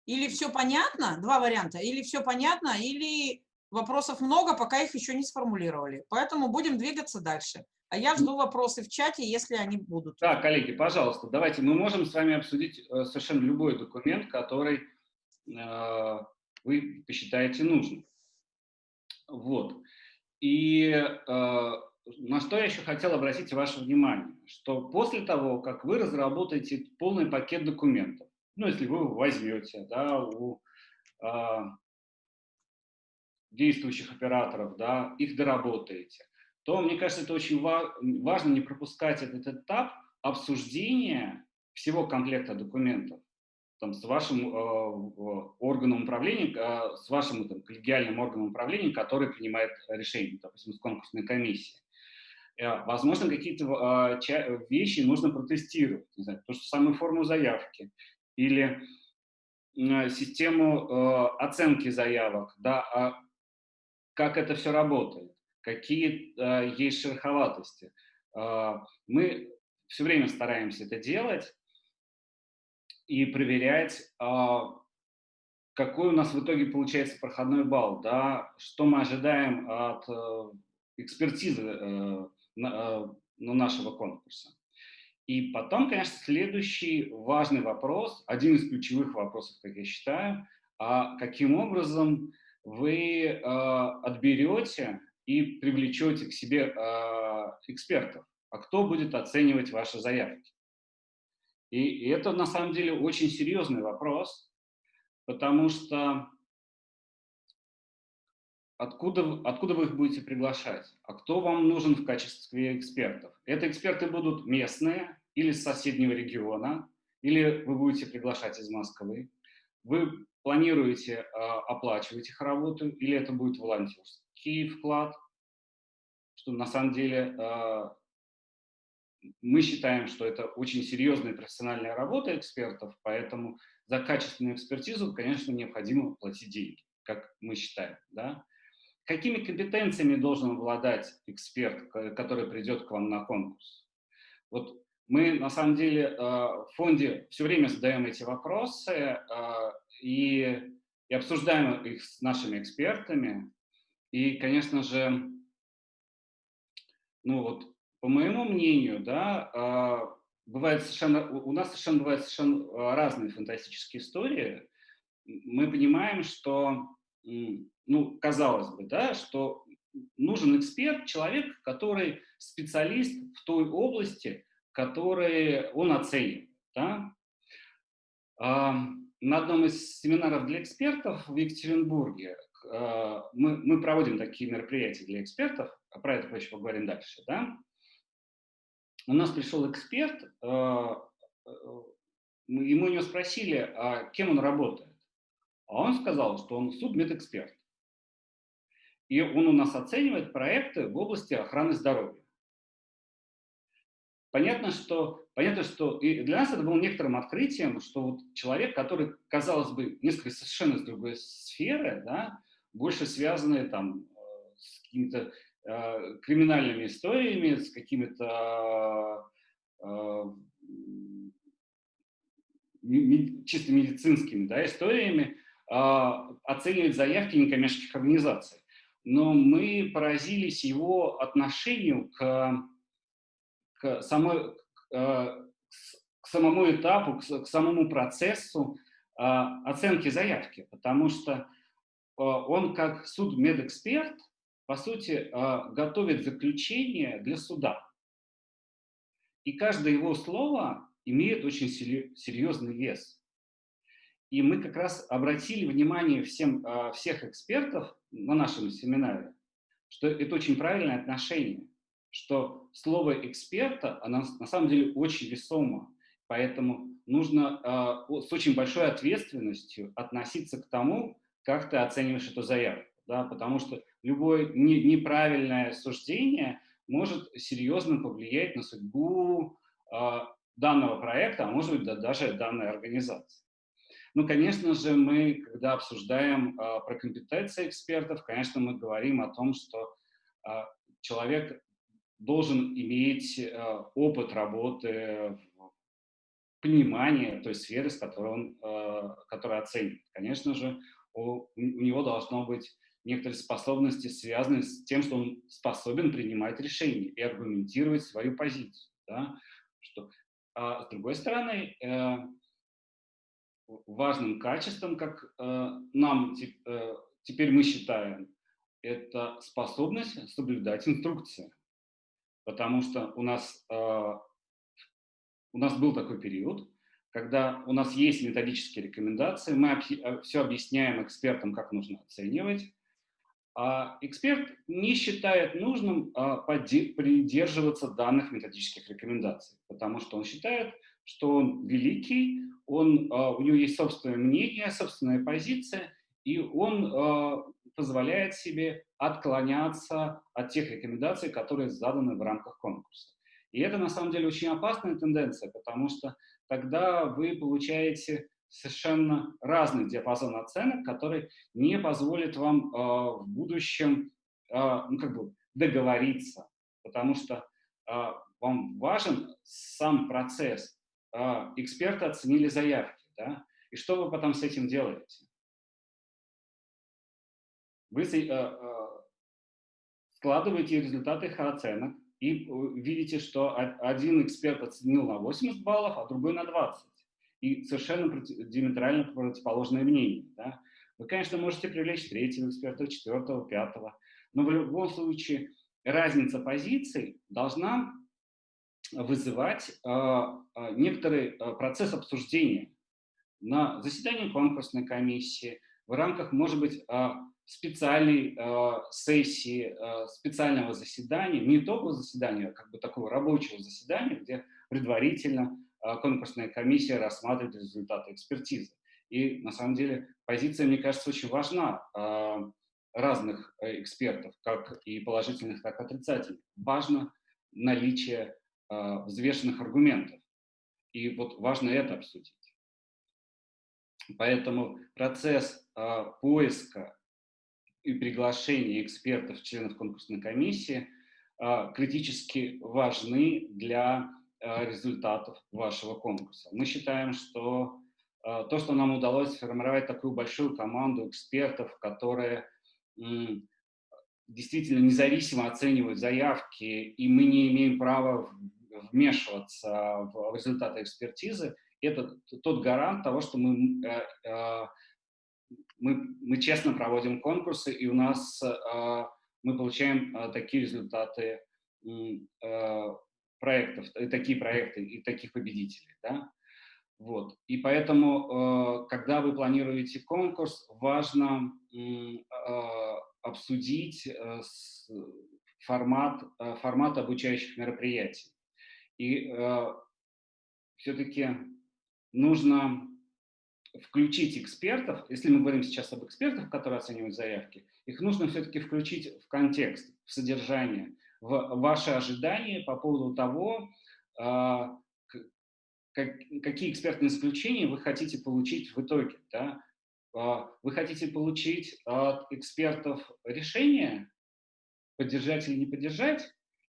Или все понятно, два варианта, или все понятно, или вопросов много, пока их еще не сформулировали. Поэтому будем двигаться дальше. А я жду вопросы в чате, если они будут. Да, коллеги, пожалуйста, давайте мы можем с вами обсудить э, совершенно любой документ, который э, вы посчитаете нужным. Вот. И э, на что я еще хотел обратить ваше внимание, что после того, как вы разработаете полный пакет документов, ну, если вы возьмете да, у э, действующих операторов, да, их доработаете, то, мне кажется, это очень ва важно не пропускать этот этап обсуждения всего комплекта документов там, с вашим э, органом управления, э, с вашим там, коллегиальным органом управления, который принимает решение, допустим, с конкурсной комиссией. Э, возможно, какие-то э, вещи нужно протестировать, не знаю, то, что самую форму заявки или э, систему э, оценки заявок, да, а как это все работает, какие э, есть шероховатости. Э, мы все время стараемся это делать, и проверять, а, какой у нас в итоге получается проходной балл, да, что мы ожидаем от э, экспертизы э, э, нашего конкурса. И потом, конечно, следующий важный вопрос, один из ключевых вопросов, как я считаю, а каким образом вы э, отберете и привлечете к себе э, экспертов, а кто будет оценивать ваши заявки. И, это на самом деле очень серьезный вопрос, потому что откуда, откуда вы их будете приглашать? А кто вам нужен в качестве экспертов? Это эксперты будут местные или с соседнего региона, или вы будете приглашать из Москвы. Вы планируете э, оплачивать их работу, или это будет волонтерский вклад, что на самом деле э, мы считаем, что это очень серьезная профессиональная работа экспертов, поэтому за качественную экспертизу, конечно, необходимо платить деньги, как мы считаем. Да? Какими компетенциями должен обладать эксперт, который придет к вам на конкурс? Вот мы, на самом деле, э, в фонде все время задаем эти вопросы э, и, и обсуждаем их с нашими экспертами. И, конечно же, ну вот, по моему мнению, да, э, бывает совершенно, у нас совершенно бывают совершенно разные фантастические истории. Мы понимаем, что, ну, казалось бы, да, что нужен эксперт, человек, который специалист в той области, которые он оценит. Да? На одном из семинаров для экспертов в Екатеринбурге а, мы, мы проводим такие мероприятия для экспертов, а про это еще поговорим дальше. Да? У нас пришел эксперт, а, и мы у него спросили, а кем он работает. А он сказал, что он судмедэксперт. И он у нас оценивает проекты в области охраны здоровья. Понятно, что, понятно, что и для нас это было некоторым открытием, что вот человек, который, казалось бы, несколько совершенно с другой сферы, да, больше связанный там, э, с какими-то э, криминальными историями, с какими-то э, чисто медицинскими да, историями, э, оценивает заявки некоммерческих организаций. Но мы поразились его отношению к к, самой, э, к самому этапу, к самому процессу оценки заявки, потому что он как судмедэксперт, по сути, готовит заключение для суда. И каждое его слово имеет очень серьезный вес. И мы как раз обратили внимание всем, всех экспертов на нашем семинаре, что это очень правильное отношение что слово эксперта, оно на самом деле очень весомо, поэтому нужно э, с очень большой ответственностью относиться к тому, как ты оцениваешь эту заявку, да, потому что любое не, неправильное суждение может серьезно повлиять на судьбу э, данного проекта, а может быть да, даже данной организации. Ну, конечно же, мы, когда обсуждаем э, про компетенции экспертов, конечно, мы говорим о том, что э, человек должен иметь э, опыт работы, понимание той сферы, с которой он э, которая оценит. Конечно же, у, у него должно быть некоторые способности, связанные с тем, что он способен принимать решения и аргументировать свою позицию. Да? Что, а с другой стороны, э, важным качеством, как э, нам э, теперь мы считаем, это способность соблюдать инструкции потому что у нас, э, у нас был такой период, когда у нас есть методические рекомендации, мы э, все объясняем экспертам, как нужно оценивать, эксперт не считает нужным а, придерживаться данных методических рекомендаций, потому что он считает, что он великий, он, а, у него есть собственное мнение, собственная позиция, и он позволяет себе отклоняться от тех рекомендаций, которые заданы в рамках конкурса. И это на самом деле очень опасная тенденция, потому что тогда вы получаете совершенно разный диапазон оценок, который не позволит вам э, в будущем э, ну, как бы договориться, потому что э, вам важен сам процесс. Э, эксперты оценили заявки, да? и что вы потом с этим делаете? Вы э, э, складываете результаты их оценок и видите, что один эксперт оценил на 80 баллов, а другой на 20. И совершенно диаметрально противоположное мнение. Да? Вы, конечно, можете привлечь третьего эксперта, четвертого, пятого, но в любом случае разница позиций должна вызывать э, некоторый э, процесс обсуждения на заседании конкурсной комиссии, в рамках, может быть, специальной сессии, специального заседания, не итогового заседания, а как бы такого рабочего заседания, где предварительно конкурсная комиссия рассматривает результаты экспертизы. И на самом деле позиция, мне кажется, очень важна разных экспертов, как и положительных, так и отрицательных. Важно наличие э, взвешенных аргументов. И вот важно это обсудить. Поэтому процесс э, поиска и приглашения экспертов, членов конкурсной комиссии э, критически важны для э, результатов вашего конкурса. Мы считаем, что э, то, что нам удалось сформировать такую большую команду экспертов, которые действительно независимо оценивают заявки, и мы не имеем права вмешиваться в результаты экспертизы, это тот гарант того, что мы, э, э, мы, мы честно проводим конкурсы, и у нас э, мы получаем такие результаты проектов, такие проекты и таких победителей. Да? Вот. И поэтому, когда вы планируете конкурс, важно обсудить формат, формат обучающих мероприятий. И э, все-таки нужно включить экспертов, если мы говорим сейчас об экспертах, которые оценивают заявки, их нужно все-таки включить в контекст, в содержание, в ваши ожидания по поводу того, как, какие экспертные заключения вы хотите получить в итоге. Да? Э, вы хотите получить от экспертов решение, поддержать или не поддержать,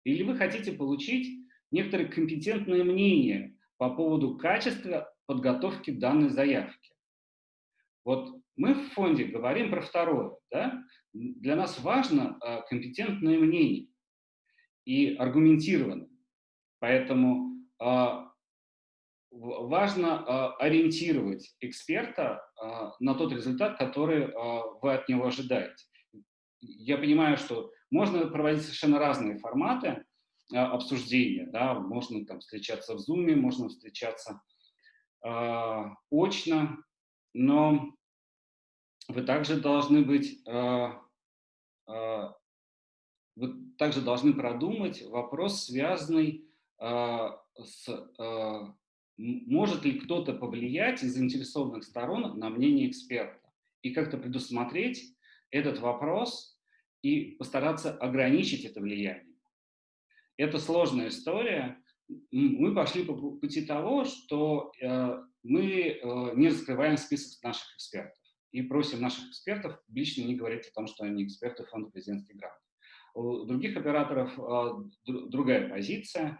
или вы хотите получить некоторые компетентные мнения по поводу качества подготовки данной заявки. Вот мы в фонде говорим про второе. Да? Для нас важно э, компетентное мнение и аргументированное. Поэтому э, важно э, ориентировать эксперта э, на тот результат, который вы от него ожидаете. Я понимаю, что можно проводить совершенно разные форматы, а, обсуждения. Да? Можно там встречаться в Zoom, можно встречаться э, очно, но вы также должны быть, э, вы также должны продумать вопрос, связанный э, с, э, может ли кто-то повлиять из заинтересованных сторон на мнение эксперта, и как-то предусмотреть этот вопрос и постараться ограничить это влияние. Это сложная история. Мы пошли по пути того, что э, мы э, не раскрываем список наших экспертов и просим наших экспертов лично не говорить о том, что они эксперты фонда президентских грантов. У других операторов э, другая позиция.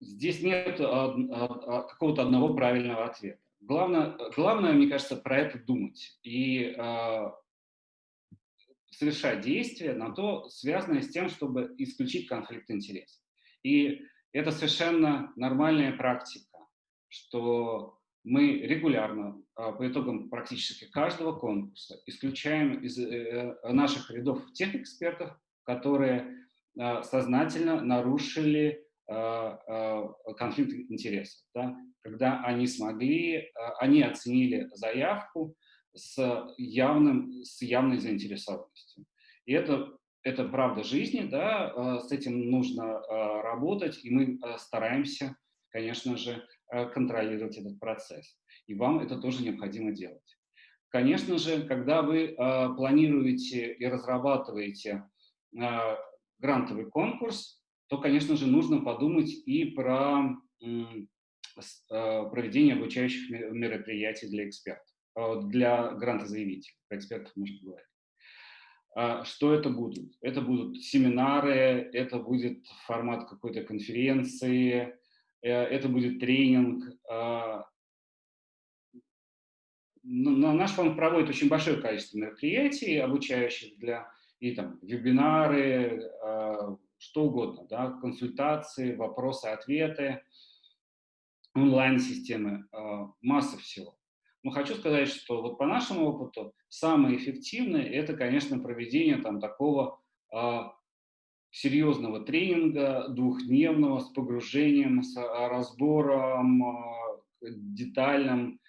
Здесь нет какого-то одного правильного ответа. Главное, главное, мне кажется, про это думать и совершать действия на то, связанное с тем, чтобы исключить конфликт интересов. И это совершенно нормальная практика, что мы регулярно а, по итогам практически каждого конкурса исключаем из э, э, наших рядов тех экспертов, которые а, сознательно нарушили а, конфликт интересов, да, когда они смогли, они оценили заявку, с, явным, с явной заинтересованностью. И это, это правда жизни, да, с этим нужно работать, и мы стараемся, конечно же, контролировать этот процесс. И вам это тоже необходимо делать. Конечно же, когда вы планируете и разрабатываете грантовый конкурс, то, конечно же, нужно подумать и про проведение обучающих мероприятий для экспертов. Э, для грантозаявителей, про экспертов можно говорить. А что это будут? Это будут семинары, это будет формат какой-то конференции, э, это будет тренинг. А, наш фонд проводит очень большое количество мероприятий, обучающих для и там вебинары, э, что угодно, да, консультации, вопросы-ответы, онлайн-системы, э, масса всего. Но хочу сказать, что вот по нашему опыту самое эффективное – это, конечно, проведение там такого э, серьезного тренинга, двухдневного, с погружением, с разбором детальным.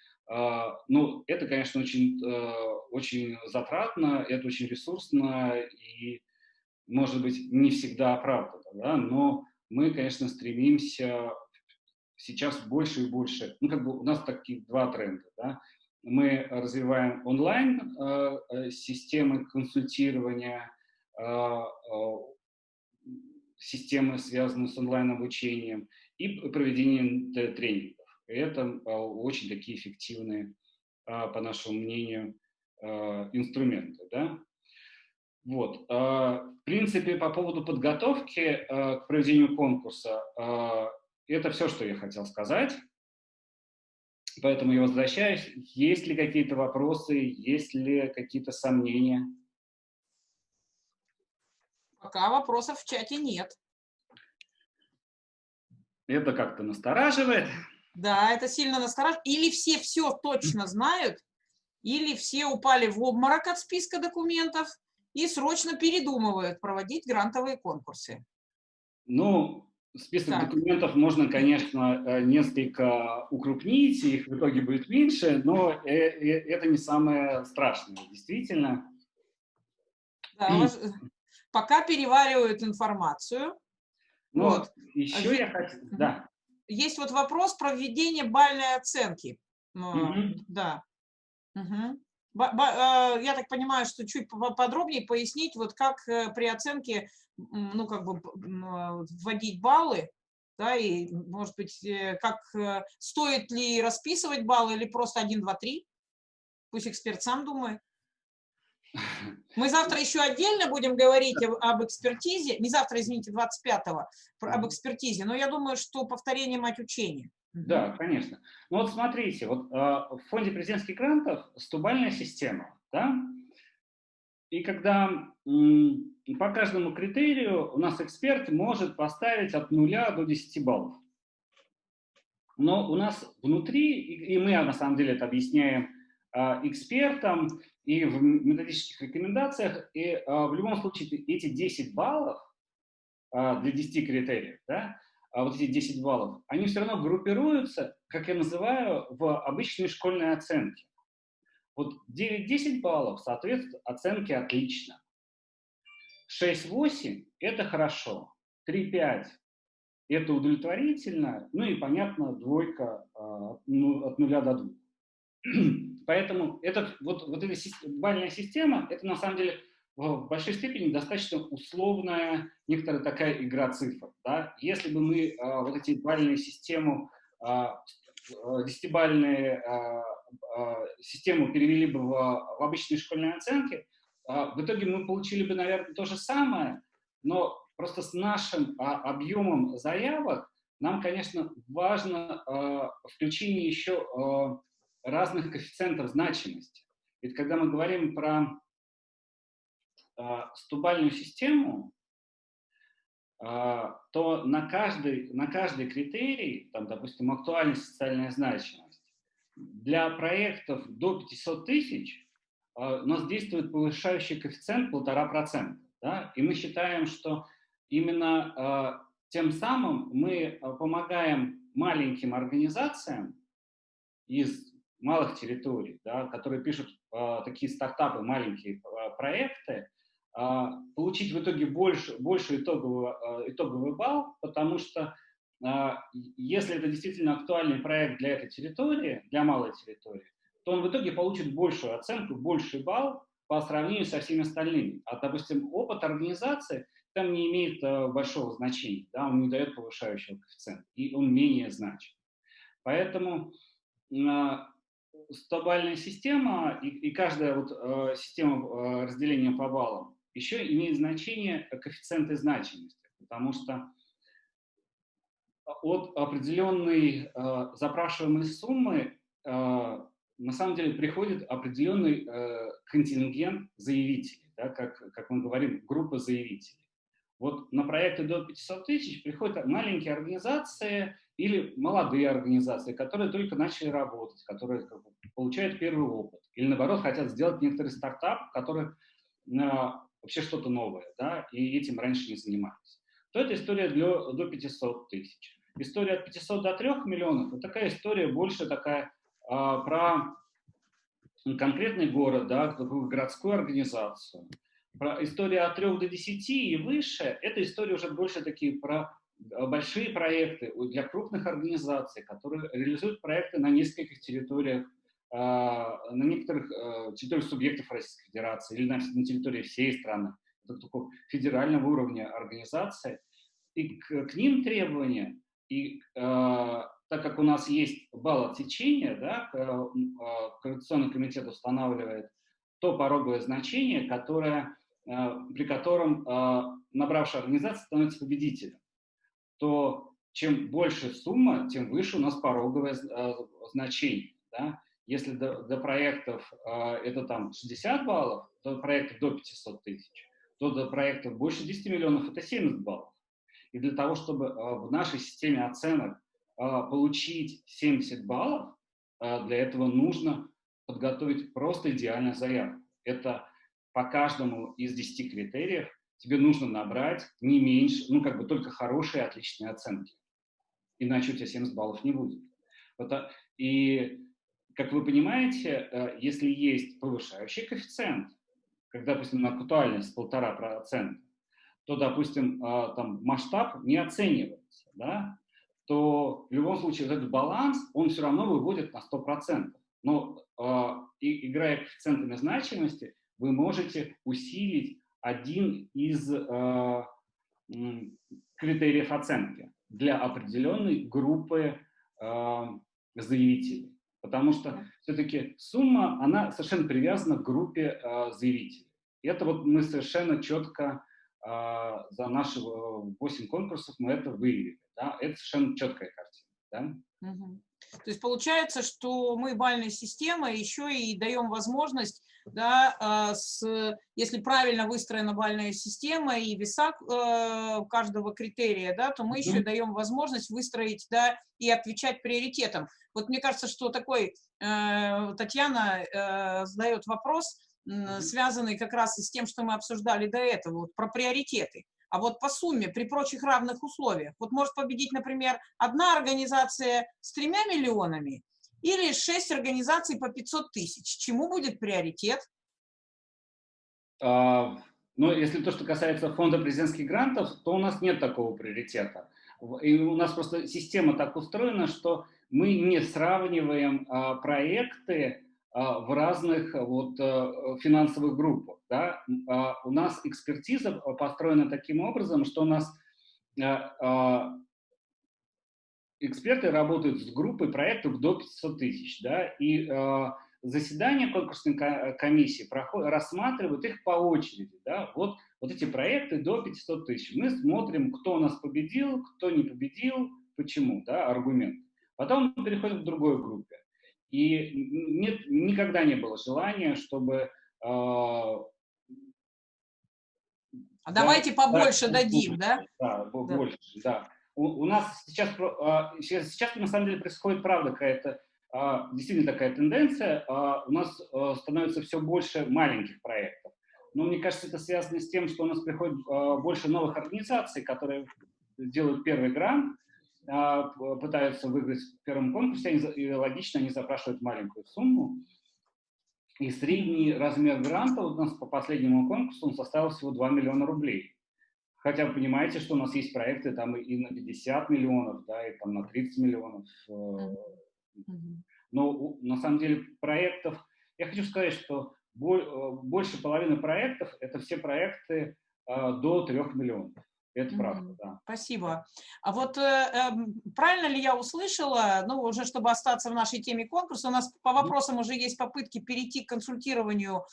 Ну, это, конечно, очень, очень затратно, это очень ресурсно и может быть, не всегда оправдано, да, но мы, конечно, стремимся сейчас больше и больше, ну, как бы у нас такие два тренда, да, мы развиваем онлайн э, э консультирования, э, э, системы, связанные с онлайн-обучением, и проведением тренингов. Это э, очень такие эффективные, э, по нашему мнению, инструменты. Да? Вот. А, в принципе, по поводу подготовки а, к проведению конкурса, а, это все, что я хотел сказать. Поэтому я возвращаюсь. Есть ли какие-то вопросы, есть ли какие-то сомнения? Пока вопросов в чате нет. Это как-то настораживает. Да, это сильно настораживает. Или все все точно знают, или все упали в обморок от списка документов, и срочно передумывают проводить грантовые конкурсы. Ну, список так. документов можно, конечно, э, несколько укрупнить, их в итоге будет меньше, но э, э, это не самое страшное, действительно. Да, пока переваривают информацию. Ну, вот. еще а я хочу... Да. Есть вот вопрос про введение бальной оценки. Угу. Да. Угу. Я так понимаю, что чуть подробнее пояснить, вот как э, при оценке, ну, как бы а, вводить баллы, да, и, может быть, э, как, э, стоит ли расписывать баллы или просто 1, 2, 3? Пусть эксперт сам думает. Мы завтра еще отдельно будем говорить об экспертизе, не завтра, извините, 25-го, об экспертизе, но я думаю, что повторение мать учения. Да, конечно. Ну вот смотрите, вот э, в фонде президентских грантов стубальная система, да, и когда по каждому критерию у нас эксперт может поставить от нуля до 10 баллов. Но у нас внутри, и мы на самом деле это объясняем э, экспертам и в методических рекомендациях, и э, в любом случае эти 10 баллов для 10 критериев, да, а вот эти 10 баллов, они все равно группируются, как я называю, в обычные школьные оценки. Вот 9-10 баллов соответствует оценке «отлично». 6-8 – это хорошо. 3-5 – это удовлетворительно. Ну и, понятно, двойка а, ну, от нуля до двух. Поэтому этот, вот, вот эта бальная система – это на самом деле в большой степени достаточно условная некоторая такая игра цифр. Да? Если бы мы э, вот эти бальные систему, э, десятибальные э, э, систему перевели бы в, в обычные школьные оценки, э, в итоге мы получили бы, наверное, то же самое, но просто с нашим э, объемом заявок нам, конечно, важно э, включение еще разных коэффициентов значимости. Ведь когда мы говорим про а, стубальную систему, а, то на каждый, на каждый критерий, там, допустим, актуальность, социальная значимость, для проектов до 500 тысяч а, у нас действует повышающий коэффициент 1,5%. Да? И мы считаем, что именно тем самым мы помогаем маленьким организациям из малых территорий, да, которые пишут такие стартапы, маленькие проекты, а, получить в итоге больше, больше итоговый, а, итоговый балл, потому что а, если это действительно актуальный проект для этой территории, для малой территории, то он в итоге получит большую оценку, больший балл по сравнению со всеми остальными. А, допустим, опыт организации там не имеет большого значения, да, он не дает повышающего коэффициента, и он менее значим. Поэтому стобальная система и, и каждая вот, э, система э, разделения по баллам еще имеет значение коэффициенты значимости, потому что от определенной э, запрашиваемой суммы э, на самом деле приходит определенный э, контингент заявителей. Да, как, как мы говорим, группа заявителей. Вот на проекты до 500 тысяч приходят маленькие организации или молодые организации, которые только начали работать, которые как бы, получают первый опыт. Или наоборот хотят сделать некоторый стартап, который э, вообще что-то новое, да, и этим раньше не занимались. То это история для, до 500 тысяч. История от 500 до 3 миллионов, вот такая история больше такая э, про конкретный город, да, городскую организацию. Про история от 3 до 10 и выше, это история уже больше такие про большие проекты для крупных организаций, которые реализуют проекты на нескольких территориях, а, на некоторых э, территориях субъектов Российской Федерации или на, территории всей страны. Это такого федерального уровня организации. И к, к ним требования, и э, так как у нас есть балл отсечения, да, Коррекционный комитет устанавливает то пороговое значение, которое Э, при котором э, набравшая организация становится победителем, то чем больше сумма, тем выше у нас пороговое э, значение. Да? Если до, до проектов это там 60 баллов, до проектов до 500 тысяч, то до проектов больше 10 миллионов это 70 баллов. И для того, чтобы в нашей системе оценок получить 70 баллов, для этого нужно подготовить просто идеальную заявку. Это по каждому из 10 критериев тебе нужно набрать не меньше, ну, как бы только хорошие, отличные оценки. Иначе у тебя 70 баллов не будет. И, как вы понимаете, э, если есть повышающий коэффициент, когда, допустим, на актуальность полтора процента, то, допустим, э, там масштаб не оценивается, да, то в любом случае вот этот баланс, он все равно выводит на 100%. Но э, играя коэффициентами значимости, вы можете усилить один из э, критериев оценки для определенной группы э, заявителей. Потому что все-таки сумма, она совершенно привязана к группе э, заявителей. И это вот мы совершенно четко э, за наши 8 конкурсов мы это выявили. Да? Это совершенно четкая картина. Да? Угу. То есть получается, что мы бальная система еще и даем возможность да, а, с, если правильно выстроена бальная система и веса э, каждого критерия, да, то мы еще даем возможность выстроить да, и отвечать приоритетам. Вот мне кажется, что такой э, Татьяна э, задает вопрос, связанный как раз и с тем, что мы обсуждали до этого, вот, про приоритеты. А вот по сумме, при прочих равных условиях, вот может победить, например, одна организация с тремя миллионами, или 6 организаций по 500 тысяч. Чему будет приоритет? А, ну, если то, что касается фонда президентских грантов, то у нас нет такого приоритета. И у нас просто система так устроена, что мы не сравниваем а, проекты а, в разных вот, а, финансовых группах. Да? А, у нас экспертиза построена таким образом, что у нас а, а эксперты работают с группой проектов до 500 тысяч, да, и э, заседания конкурсной комиссии проходят, рассматривают их по очереди, да, вот, вот эти проекты до 500 тысяч. Мы смотрим, кто у нас победил, кто не победил, почему, да, аргумент. Потом мы переходим к другой группе. И нет, никогда не было желания, чтобы э, а да, давайте побольше да, дадим, да? Да, больше, да у, у нас сейчас, а, сейчас, сейчас на самом деле происходит, правда, какая-то а, действительно такая тенденция. А, у нас становится все больше маленьких проектов. Но мне кажется, это связано с тем, что у нас приходит больше новых организаций, которые делают первый грант, пытаются выиграть в первом конкурсе, и логично, они запрашивают маленькую сумму. И средний размер гранта у нас по последнему конкурсу он составил всего 2 миллиона рублей. Хотя вы понимаете, что у нас есть проекты там и на 50 миллионов, да, и там на 30 миллионов. Э, но на самом деле проектов, я хочу сказать, что э, больше половины проектов – это все проекты э, до 3 миллионов. Это правда, да. Спасибо. А вот э, э, правильно ли я услышала, ну, уже чтобы остаться в нашей теме конкурса, у нас по вопросам уже есть попытки перейти к консультированию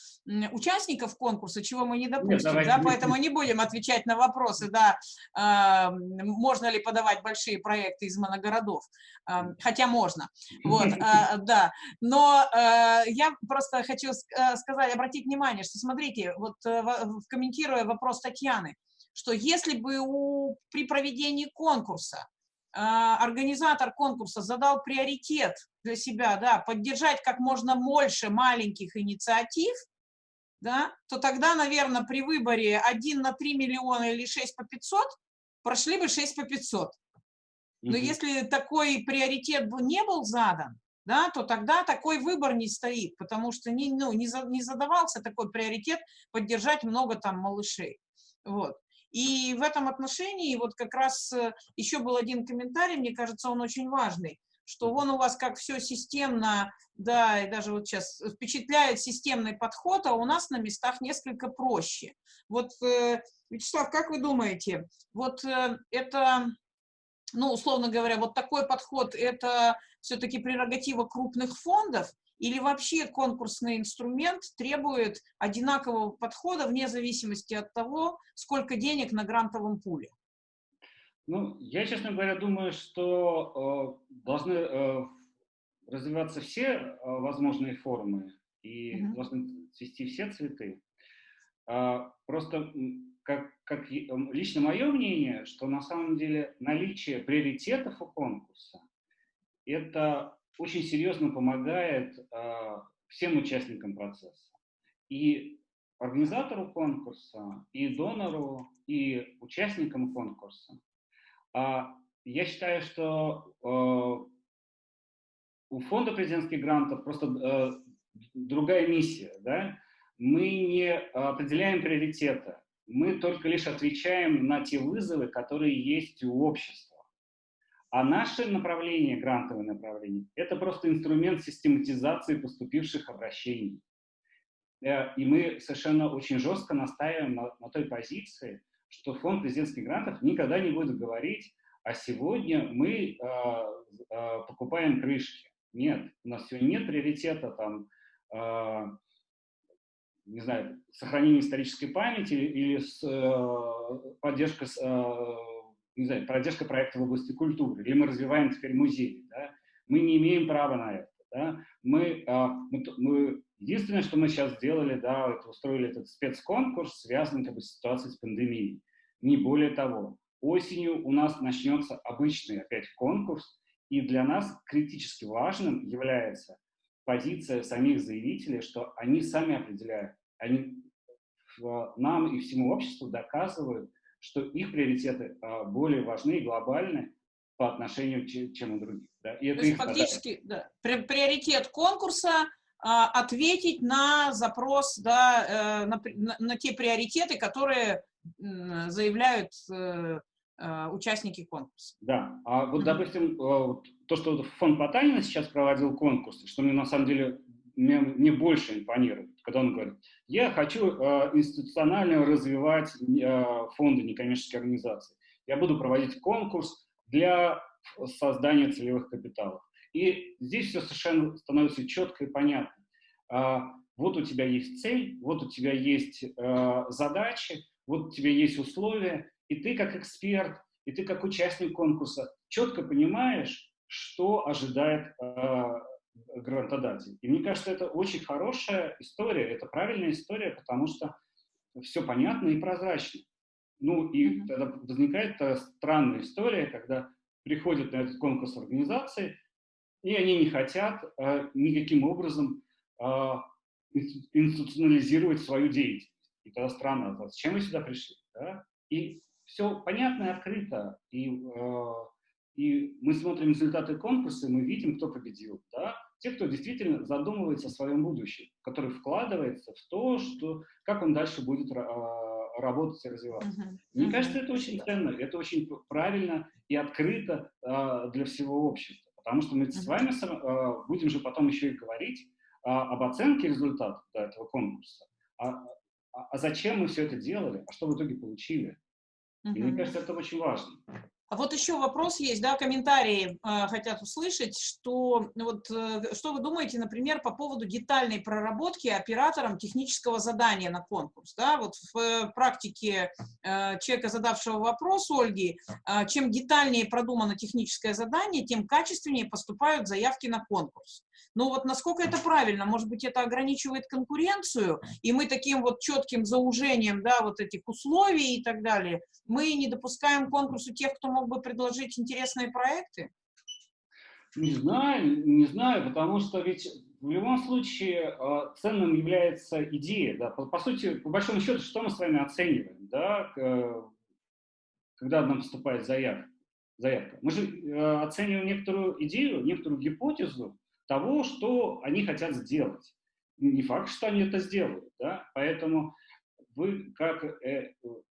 участников конкурса, чего мы не допустим, Нет, да, поэтому не будем отвечать на вопросы, да, э, можно ли подавать большие проекты из моногородов, э, хотя можно, вот, э, да, но э, я просто хочу э, сказать, обратить внимание, что смотрите, вот э, комментируя вопрос Татьяны, что если бы у, при проведении конкурса э, организатор конкурса задал приоритет для себя, да, поддержать как можно больше маленьких инициатив, да, то тогда, наверное, при выборе 1 на 3 миллиона или 6 по 500 прошли бы 6 по 500. Но -hmm. если такой приоритет не был задан, да, то тогда такой выбор не стоит, потому что не, ну, не, за, не задавался такой приоритет поддержать много там малышей. Вот. И в этом отношении вот как раз э, еще был один комментарий, мне кажется, он очень важный, что он у вас как все системно, да, и даже вот сейчас впечатляет системный подход, а у нас на местах несколько проще. Вот, э, Вячеслав, как вы думаете, вот э, это, ну, условно говоря, вот такой подход, это все-таки прерогатива крупных фондов, или вообще конкурсный инструмент требует одинакового подхода вне зависимости от того, сколько денег на грантовом пуле? Ну, я, честно говоря, думаю, что э, должны э, развиваться все э, возможные формы и -hmm. должны цвести все цветы. Э, просто как, как лично мое мнение, что на самом деле наличие приоритетов у конкурса – это очень серьезно помогает э, всем участникам процесса. И организатору конкурса, и донору, и участникам конкурса. А я считаю, что э, у фонда президентских грантов просто другая миссия. Да? Мы не определяем приоритеты, мы только лишь отвечаем на те вызовы, которые есть у общества. А наше направление, грантовое направление, это просто инструмент систематизации поступивших обращений. Э, и мы совершенно очень жестко настаиваем на, на той позиции, что фонд президентских грантов никогда не будет говорить, а сегодня мы э, э, покупаем крышки. Нет, у нас сегодня нет приоритета там, э, не знаю, сохранения исторической памяти или с, э, поддержка с, э, не знаю, поддержка проекта в области культуры, или мы развиваем теперь музей, да, мы не имеем права на это. Да. Мы, а, мы, мы, единственное, что мы сейчас сделали, да, это устроили этот спецконкурс, связанный как бы, с ситуацией с пандемией. Не более того. Осенью у нас начнется обычный опять конкурс, и для нас критически важным является позиция самих заявителей, что они сами определяют, они нам и всему обществу доказывают, что их приоритеты а, более важны и глобальны по отношению, чем у других. Да? И это То есть фактически да, приоритет конкурса а, ответить на запрос, да, э, на, на, на те приоритеты, которые заявляют э, э, участники конкурса. Да, а вот, допустим, то, что фонд Потанина сейчас проводил конкурс, что мне на самом деле мне, мне больше импонирует, когда он говорит, я хочу э, институционально развивать э, фонды некоммерческих организаций. Я буду проводить конкурс для создания целевых капиталов. И здесь все совершенно становится четко и понятно. Э, вот у тебя есть цель, вот у тебя есть э, задачи, вот у тебя есть условия, и ты как эксперт, и ты как участник конкурса четко понимаешь, что ожидает э, грантодатель. И мне кажется, это очень хорошая история, это правильная история, потому что все понятно и прозрачно. Ну и тогда возникает странная история, когда приходят на этот конкурс организации, и они не хотят э, никаким образом э, институционализировать свою деятельность. И тогда странно, а зачем вы сюда пришли? Да? И все понятно и открыто, и, э, и мы смотрим результаты конкурса, и мы видим, кто победил. Да? Те, кто действительно задумывается о своем будущем, который вкладывается в то, что, как он дальше будет а, работать и развиваться. Uh -huh. Мне uh -huh. кажется, это очень ценно, это очень правильно и открыто э, для всего общества, потому что мы uh -huh. с вами э, будем же потом еще и говорить об оценке результатов да, этого конкурса. А, а, а зачем мы все это делали, а что в итоге получили? И мне кажется, это очень важно. А вот еще вопрос есть, да, комментарии э, хотят услышать, что вот э, что вы думаете, например, по поводу детальной проработки оператором технического задания на конкурс, да, вот в э, практике э, человека, задавшего вопрос Ольги, э, чем детальнее продумано техническое задание, тем качественнее поступают заявки на конкурс. Ну вот насколько это правильно? Может быть, это ограничивает конкуренцию, и мы таким вот четким заужением, да, вот этих условий и так далее, мы не допускаем конкурсу тех, кто мог бы предложить интересные проекты? Не знаю, не знаю, потому что ведь в любом случае э, ценным является идея. Да? По, по сути, по большому счету, что мы с вами оцениваем, да? когда нам поступает заявка? заявка? Мы же э, оцениваем некоторую идею, некоторую гипотезу, того, что они хотят сделать. Не факт, что они это сделают. Да? Поэтому вы как э,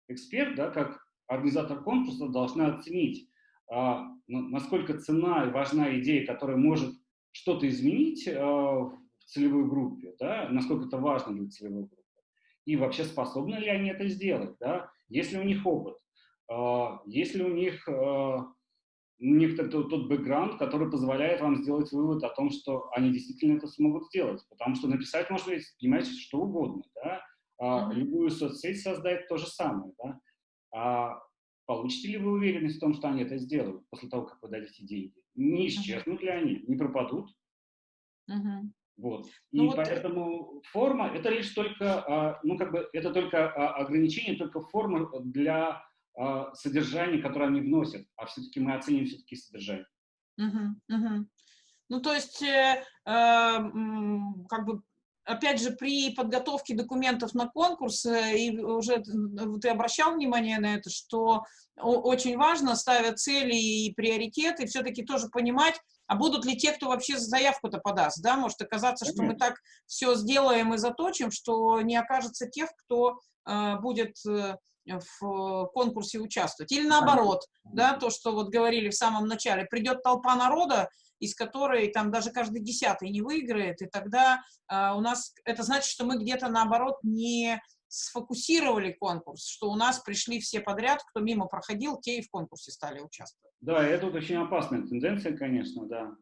эксперт, да, как организатор конкурса должны оценить, а, насколько цена и важна идея, которая может что-то изменить а, в целевой группе, да, насколько это важно для целевой группы, и вообще способны ли они это сделать, да, есть ли у них опыт, а, есть ли у них них тот, тот бэкграунд, который позволяет вам сделать вывод о том, что они действительно это смогут сделать. Потому что написать можно, понимаете, что угодно, да? А, любую соцсеть создать то же самое, да? А получите ли вы уверенность в том, что они это сделают после того, как вы дадите деньги? Не исчезнут ли они, не пропадут? Uh Вот. Ну, И вот... поэтому форма это лишь только, а, ну как бы это только а, ограничение, только форма для а, содержание, которое они вносят, а все-таки мы оценим все-таки содержание. Угу, угу. Ну, то есть, э, э, как бы, опять же, при подготовке документов на конкурс, э, и уже ты обращал внимание на это, что очень важно, ставя цели и приоритеты, все-таки тоже понимать, а будут ли те, кто вообще заявку-то подаст, да, может оказаться, что мы так все сделаем и заточим, что не окажется тех, кто э, будет э, в конкурсе участвовать. Или наоборот, да, то, что вот говорили в самом начале, придет толпа народа, из которой там даже каждый десятый не выиграет, и тогда э, у нас, это значит, что мы где-то наоборот не сфокусировали конкурс, что у нас пришли все подряд, кто мимо проходил, те и в конкурсе стали участвовать. Да, это вот очень опасная тенденция, конечно, да.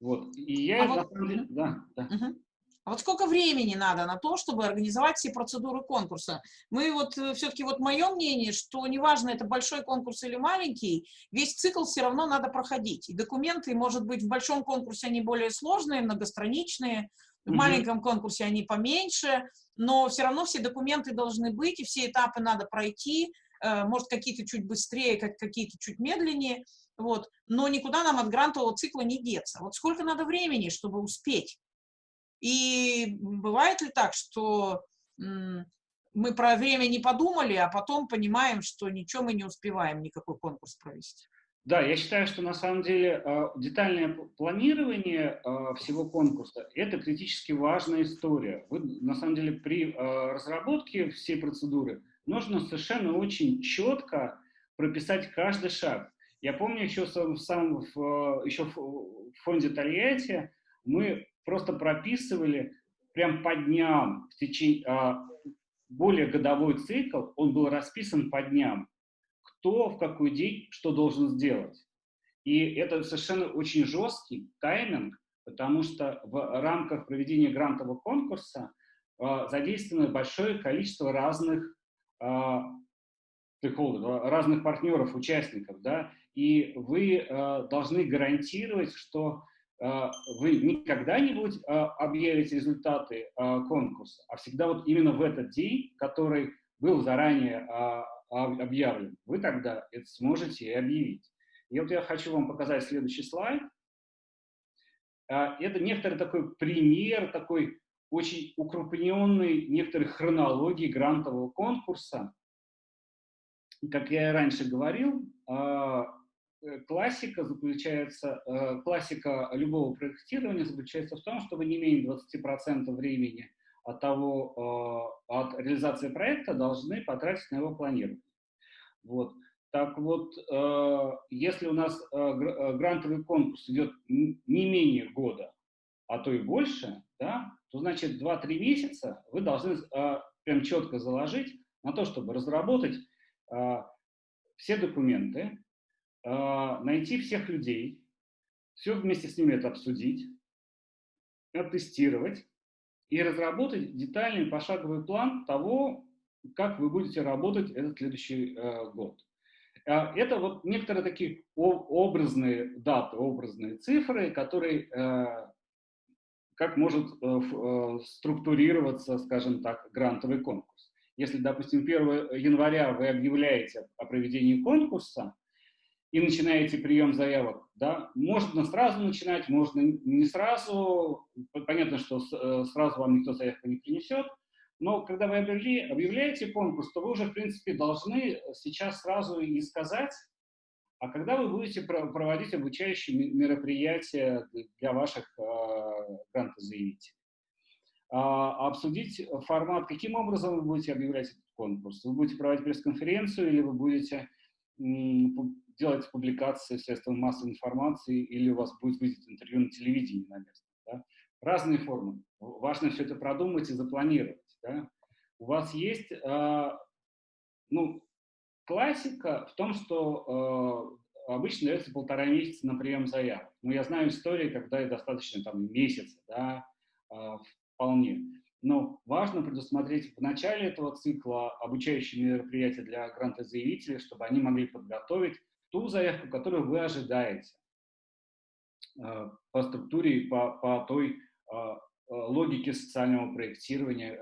Вот. И я, а вот... да, да. Угу. А вот сколько времени надо на то, чтобы организовать все процедуры конкурса? Мы вот, э, все-таки вот мое мнение, что неважно, это большой конкурс или маленький, весь цикл все равно надо проходить. И документы, может быть, в большом конкурсе они более сложные, многостраничные, в маленьком конкурсе они поменьше, но все равно все документы должны быть, и все этапы надо пройти, э, может, какие-то чуть быстрее, как какие-то чуть медленнее, вот, но никуда нам от грантового цикла не деться. Вот сколько надо времени, чтобы успеть? И бывает ли так, что мы про время не подумали, а потом понимаем, что ничего мы не успеваем никакой конкурс провести? Да, я считаю, что на самом деле а, детальное планирование а, всего конкурса – это критически важная история. Вы, на самом деле при а, разработке всей процедуры нужно совершенно очень четко прописать каждый шаг. Я помню еще, сам, в, еще в фонде Тольятти мы просто прописывали прям по дням, в течение, а, более годовой цикл, он был расписан по дням, кто в какой день что должен сделать. И это совершенно очень жесткий тайминг, потому что в рамках проведения грантового конкурса а, задействовано большое количество разных а, разных партнеров, участников, да, и вы э, должны гарантировать, что вы никогда не будете а, объявить результаты а, конкурса, а всегда вот именно в этот день, который был заранее объявлен, вы тогда это сможете и объявить. И вот я хочу вам показать следующий слайд. Это некоторый такой пример, такой очень укрупненный некоторой хронологии грантового конкурса. Как я и раньше говорил, классика заключается, э, классика любого проектирования заключается в том, что вы не менее 20% времени от того, э, от реализации проекта должны потратить на его планирование. Вот. Так вот, если у нас грантовый конкурс идет не менее года, а то и больше, да, то значит 2-3 месяца вы должны прям четко заложить на то, чтобы разработать все документы, найти всех людей, все вместе с ними это обсудить, оттестировать и разработать детальный пошаговый план того, как вы будете работать этот следующий э, год. А, это вот некоторые такие образные даты, образные цифры, которые, э, как может э, структурироваться, скажем так, грантовый конкурс. Если, допустим, 1 января вы объявляете о проведении конкурса, и начинаете прием заявок, да, можно сразу начинать, можно не сразу, понятно, что э, сразу вам никто заявку не принесет, но когда вы объявляете конкурс, то вы уже, в принципе, должны сейчас сразу и сказать, а когда вы будете проводить обучающие мероприятия для ваших э, грантозаявителей. А, обсудить формат, каким образом вы будете объявлять этот конкурс. Вы будете проводить пресс-конференцию или вы будете делать публикации в средствах массовой информации или у вас будет выйти интервью на телевидении на место. Да? Разные формы. Важно все это продумать и запланировать. Да? У вас есть, э, ну, классика в том, что э, обычно дается полтора месяца на прием заявок. Но я знаю истории, когда и достаточно там месяца, да, э, вполне. Но важно предусмотреть в начале этого цикла обучающие мероприятия для грантозаявителей, чтобы они могли подготовить ту заявку, которую вы ожидаете э, по структуре и по, по той э, э, логике социального проектирования,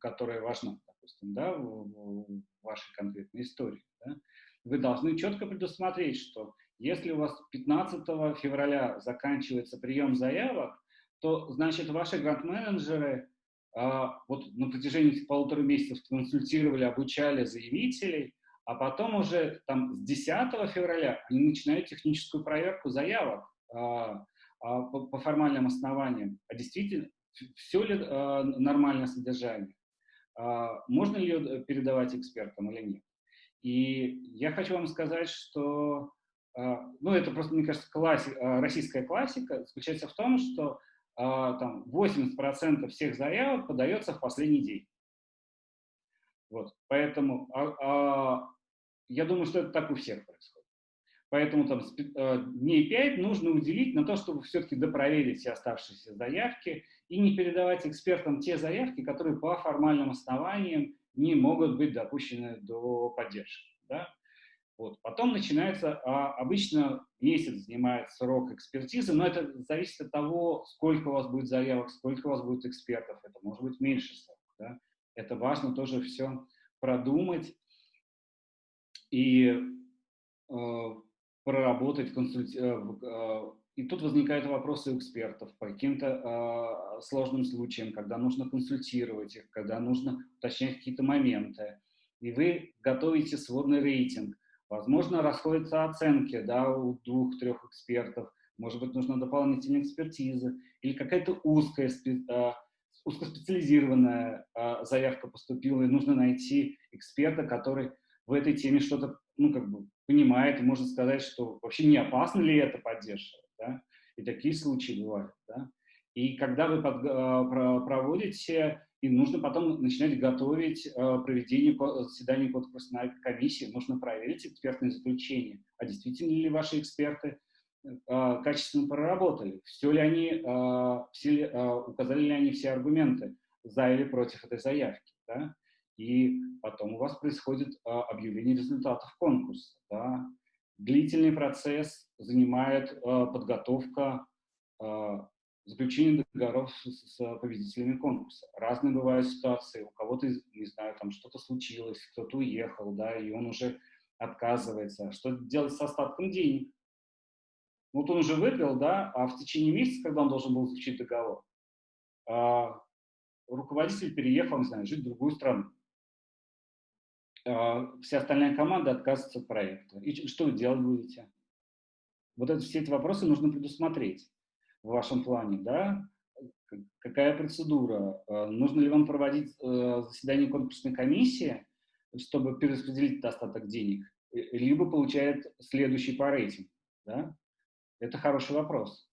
которая важна, допустим, да, в, вашей конкретной истории. Да. Вы должны четко предусмотреть, что если у вас 15 февраля заканчивается прием заявок, то, значит, ваши грант-менеджеры вот на протяжении полутора месяцев консультировали, обучали заявителей, а потом уже там с 10 февраля они начинают техническую проверку заявок а, а, по, по формальным основаниям. А действительно, все ли а, нормальное содержание? А, можно ее передавать экспертам или нет? И я хочу вам сказать, что, а, ну это просто, мне кажется, класси, а, российская классика заключается в том, что а, там 80% всех заявок подается в последний день. Вот, поэтому а, а, я думаю, что это так у всех происходит. Поэтому там э, дней 5 нужно уделить на то, чтобы все-таки допроверить все оставшиеся заявки и не передавать экспертам те заявки, которые по формальным основаниям не могут быть допущены до поддержки. Да? Вот. Потом начинается, а, обычно месяц занимает срок экспертизы, но это зависит от того, сколько у вас будет заявок, сколько у вас будет экспертов, это может быть меньше срок. Да? Это важно тоже все продумать и э, проработать, консульти... Э, э, и тут возникают вопросы у экспертов по каким-то э, сложным случаям, когда нужно консультировать их, когда нужно уточнять какие-то моменты. И вы готовите сводный рейтинг. Возможно, расходятся оценки да, у двух-трех экспертов, может быть, нужна дополнительная экспертиза или какая-то узкая, э, узкоспециализированная э, заявка поступила, и нужно найти эксперта, который в этой теме что-то, ну, как бы понимает, и может сказать, что вообще не опасно ли это поддерживать, да? И такие случаи бывают, да? И когда вы под, э, проводите, и нужно потом начинать готовить э, проведение заседания конкурсной комиссии, нужно проверить экспертные заключения, а действительно ли ваши эксперты э, качественно проработали, все ли они, все, указали ли они все аргументы за или против этой заявки, да? И потом у вас происходит а, объявление результатов конкурса. Да? Длительный процесс занимает а, подготовка а, заключения договоров с, с победителями конкурса. Разные бывают ситуации. У кого-то, не знаю, там что-то случилось, кто-то уехал, да, и он уже отказывается. Что делать с остатком денег? Вот он уже выпил, да, а в течение месяца, когда он должен был заключить договор, руководитель переехал, не знаю, жить в другую страну. А, вся остальная команда отказывается от проекта. И что вы делать будете? Вот это, все эти вопросы нужно предусмотреть в вашем плане, да? Какая процедура? А, нужно ли вам проводить э, заседание конкурсной комиссии, чтобы перераспределить остаток денег? Либо получает следующий по рейтингу, да? Это хороший вопрос.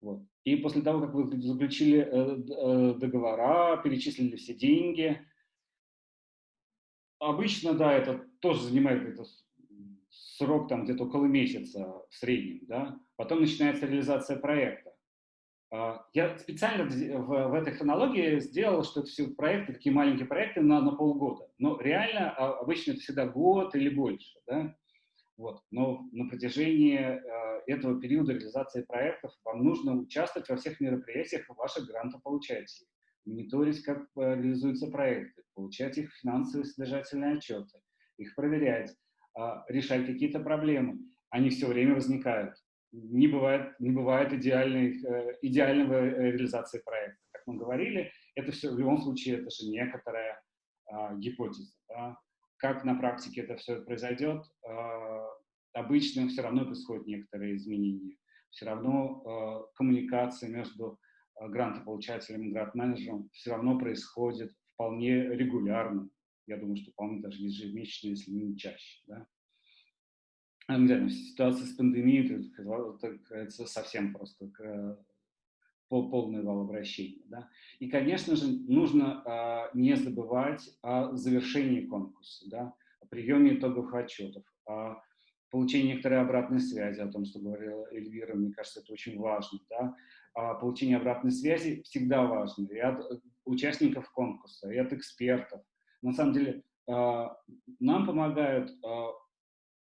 Вот. И после того, как вы заключили э, э, договора, перечислили все деньги, обычно, да, это тоже занимает это срок там где-то около месяца в среднем, да. Потом начинается реализация проекта. А, я специально в, в этой хронологии сделал, что это все проекты, такие маленькие проекты на, на полгода. Но реально а, обычно это всегда год или больше. Да? Вот. Но на протяжении э, этого периода реализации проектов вам нужно участвовать во всех мероприятиях ваших грантополучателей, мониторить, как э, реализуются проекты, получать их финансовые содержательные отчеты, их проверять, э, решать какие-то проблемы. Они все время возникают не бывает, не бывает идеальной, э, идеального э, реализации проекта. Как мы говорили, это все в любом случае это же некоторая а, гипотеза. Да? Как на практике это все произойдет, а, обычно все равно происходят некоторые изменения. Все равно а, коммуникация между а, грантополучателем и грант-менеджером все равно происходит вполне регулярно. Я думаю, что вполне даже ежемесячно, если не чаще. Да? не знаю, ситуация с пандемией, это совсем просто полный вал обращения. Да? И, конечно же, нужно а, не забывать о завершении конкурса, да? о приеме итогов отчетов, о получении некоторой обратной связи, о том, что говорила Эльвира, мне кажется, это очень важно. Да? А получение обратной связи всегда важно и от участников конкурса, и от экспертов. На самом деле, а, нам помогают а,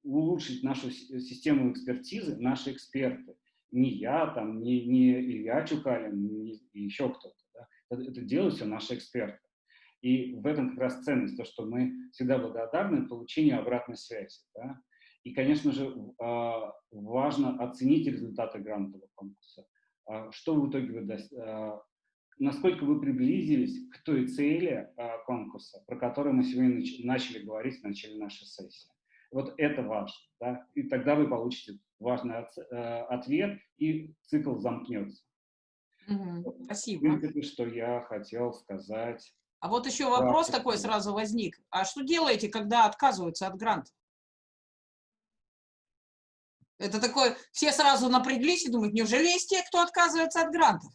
улучшить нашу систему экспертизы наши эксперты. Не я, там, не, не Илья Чукалин, не еще кто-то. Да? Это, это делают все наши эксперты. И в этом как раз ценность, то, что мы всегда благодарны получению обратной связи. Да? И, конечно же, важно оценить результаты грантового конкурса. А, что в итоге вы а, насколько вы приблизились к той цели конкурса, про которую мы сегодня начали говорить в начале нашей сессии. Вот это важно. Да? И тогда вы получите важный э, ответ, и цикл замкнется. Угу, спасибо. Это что я хотел сказать. А вот еще вопрос да, такой сразу возник. А что делаете, когда отказываются от гранта? Это такое, все сразу напряглись и думают, неужели есть те, кто отказывается от грантов?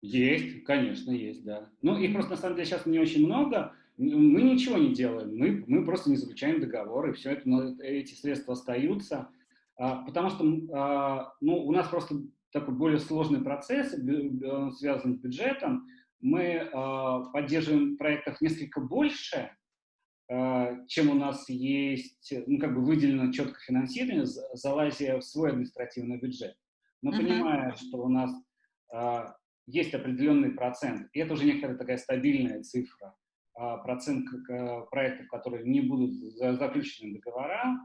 Есть, конечно, есть, да. Ну, их просто на самом деле сейчас не очень много, мы ничего не делаем, мы, мы просто не заключаем договор, и все это, эти средства остаются, а, потому что а, ну, у нас просто такой более сложный процесс, он связан с бюджетом, мы а, поддерживаем проектов несколько больше, чем у нас есть, ну, как бы выделено четко финансирование, залазя в свой административный бюджет. Но uh -huh. понимая, что у нас есть определенный процент, и это уже некоторая такая стабильная цифра, а, процент проектов, которые не будут заключены договора.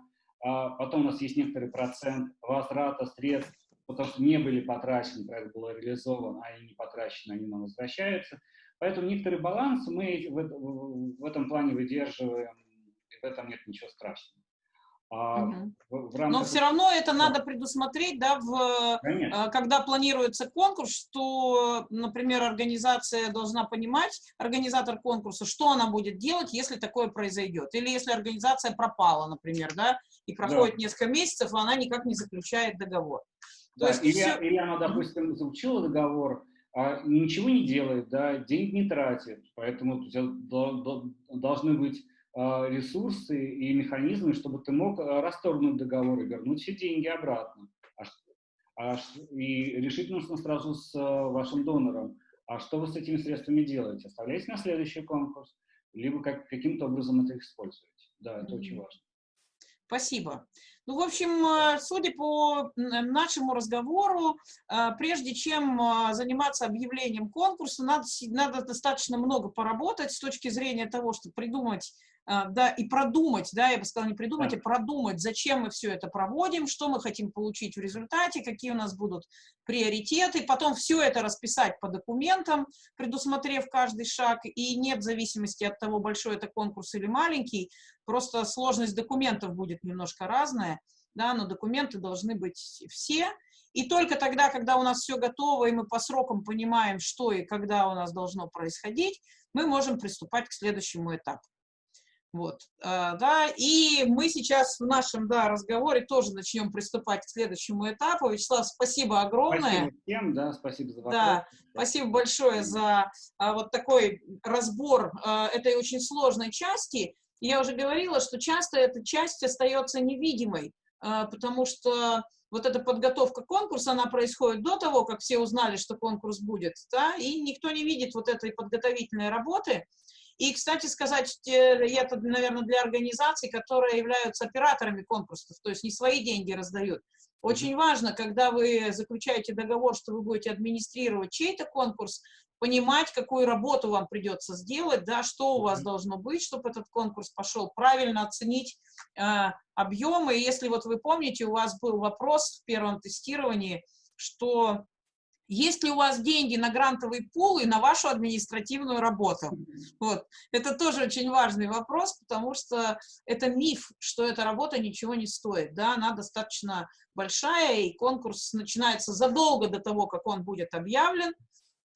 А потом у нас есть некоторый процент возврата средств, потому что не были потрачены, проект был реализован, а они не потрачены, они нам возвращаются. Поэтому некоторый баланс мы в, в этом плане выдерживаем, и в этом нет ничего страшного. Угу. В, рамках... Но все равно это надо предусмотреть, да, в, Конечно. Э, когда планируется конкурс, что, например, организация должна понимать, организатор конкурса, что она будет делать, если такое произойдет. Или если организация пропала, например, да, и проходит да. несколько месяцев, а она никак не заключает договор. То да, есть или, все... или она, допустим, заключила договор, а ничего не делает, да, денег не тратит, поэтому должны быть а, ресурсы и механизмы, чтобы ты мог а, расторгнуть договор и вернуть все деньги обратно. А, и решить нужно сразу с вашим донором. А что вы с этими средствами делаете? Оставляете на следующий конкурс, либо как, каким-то образом это используете. Да, это mm -hmm. очень важно. Спасибо. Ну, в общем, судя по нашему разговору, прежде чем заниматься объявлением конкурса, надо, надо достаточно много поработать с точки зрения того, чтобы придумать да, и продумать, да, я бы сказала, не придумать, да. а продумать, зачем мы все это проводим, что мы хотим получить в результате, какие у нас будут приоритеты, потом все это расписать по документам, предусмотрев каждый шаг, и нет зависимости от того, большой это конкурс или маленький, просто сложность документов будет немножко разная, да, но документы должны быть все, и только тогда, когда у нас все готово, и мы по срокам понимаем, что и когда у нас должно происходить, мы можем приступать к следующему этапу. Вот, э, да, и мы сейчас в нашем, да, разговоре тоже начнем приступать к следующему этапу. Вячеслав, спасибо огромное. Спасибо всем, да, спасибо за вопрос. Да, спасибо большое за а, вот такой разбор а, этой очень сложной части. я уже говорила, что часто эта часть остается невидимой, а, потому что вот эта подготовка конкурса, она происходит до того, как все узнали, что конкурс будет, да, и никто не видит вот этой подготовительной работы. И, кстати сказать, это, наверное, для организаций, которые являются операторами конкурсов, то есть не свои деньги раздают. Очень важно, когда вы заключаете договор, что вы будете администрировать чей-то конкурс, понимать, какую работу вам придется сделать, да, что у вас должно быть, чтобы этот конкурс пошел, правильно оценить э, объемы. Если вот вы помните, у вас был вопрос в первом тестировании, что есть ли у вас деньги на грантовый пул и на вашу административную работу? Вот. Это тоже очень важный вопрос, потому что это миф, что эта работа ничего не стоит. Да? Она достаточно большая, и конкурс начинается задолго до того, как он будет объявлен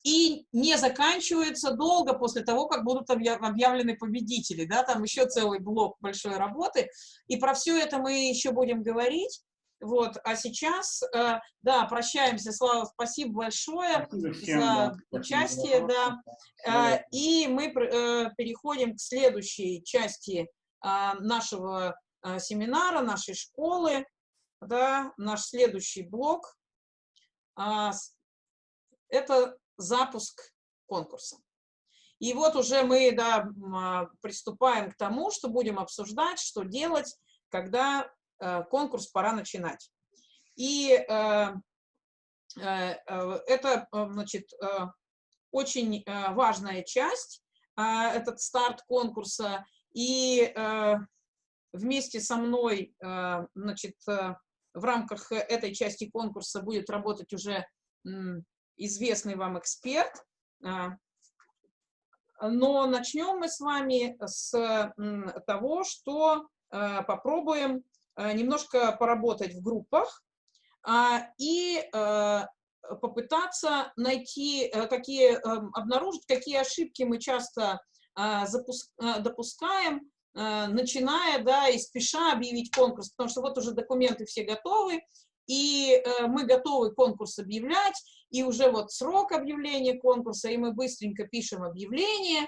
и не заканчивается долго после того, как будут объявлены победители, да, там еще целый блок большой работы, и про все это мы еще будем говорить, вот, а сейчас, э, да, прощаемся, Слава, спасибо большое спасибо всем, за да, участие, да, э, и мы э, переходим к следующей части э, нашего э, семинара, нашей школы, да, наш следующий блок, э, это запуск конкурса. И вот уже мы да, а, приступаем к тому, что будем обсуждать, что делать, когда э, конкурс пора начинать. И э, э, это значит, очень важная часть, этот старт конкурса. И вместе со мной значит, в рамках этой части конкурса будет работать уже известный вам эксперт. Но начнем мы с вами с того, что попробуем немножко поработать в группах и попытаться найти, какие, обнаружить, какие ошибки мы часто допускаем, начиная, да, и спеша объявить конкурс, потому что вот уже документы все готовы, и э, мы готовы конкурс объявлять, и уже вот срок объявления конкурса, и мы быстренько пишем объявление,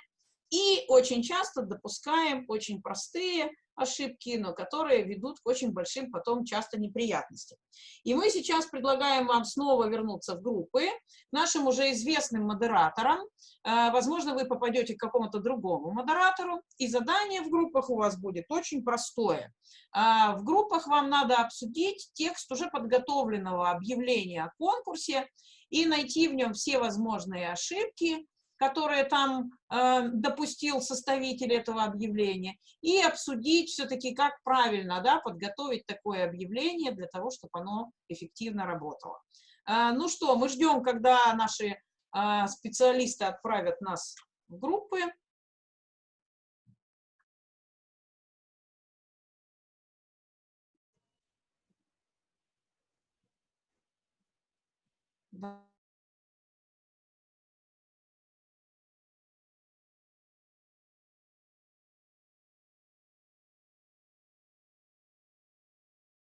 и очень часто допускаем очень простые ошибки, но которые ведут к очень большим потом часто неприятностям. И мы сейчас предлагаем вам снова вернуться в группы, нашим уже известным модераторам. Э, возможно, вы попадете к какому-то другому модератору, и задание в группах у вас будет очень простое. Э, в группах вам надо обсудить текст уже подготовленного объявления о конкурсе и найти в нем все возможные ошибки, которые там э, допустил составитель этого объявления, и обсудить все-таки, как правильно да, подготовить такое объявление для того, чтобы оно эффективно работало. Э, ну что, мы ждем, когда наши э, специалисты отправят нас в группы.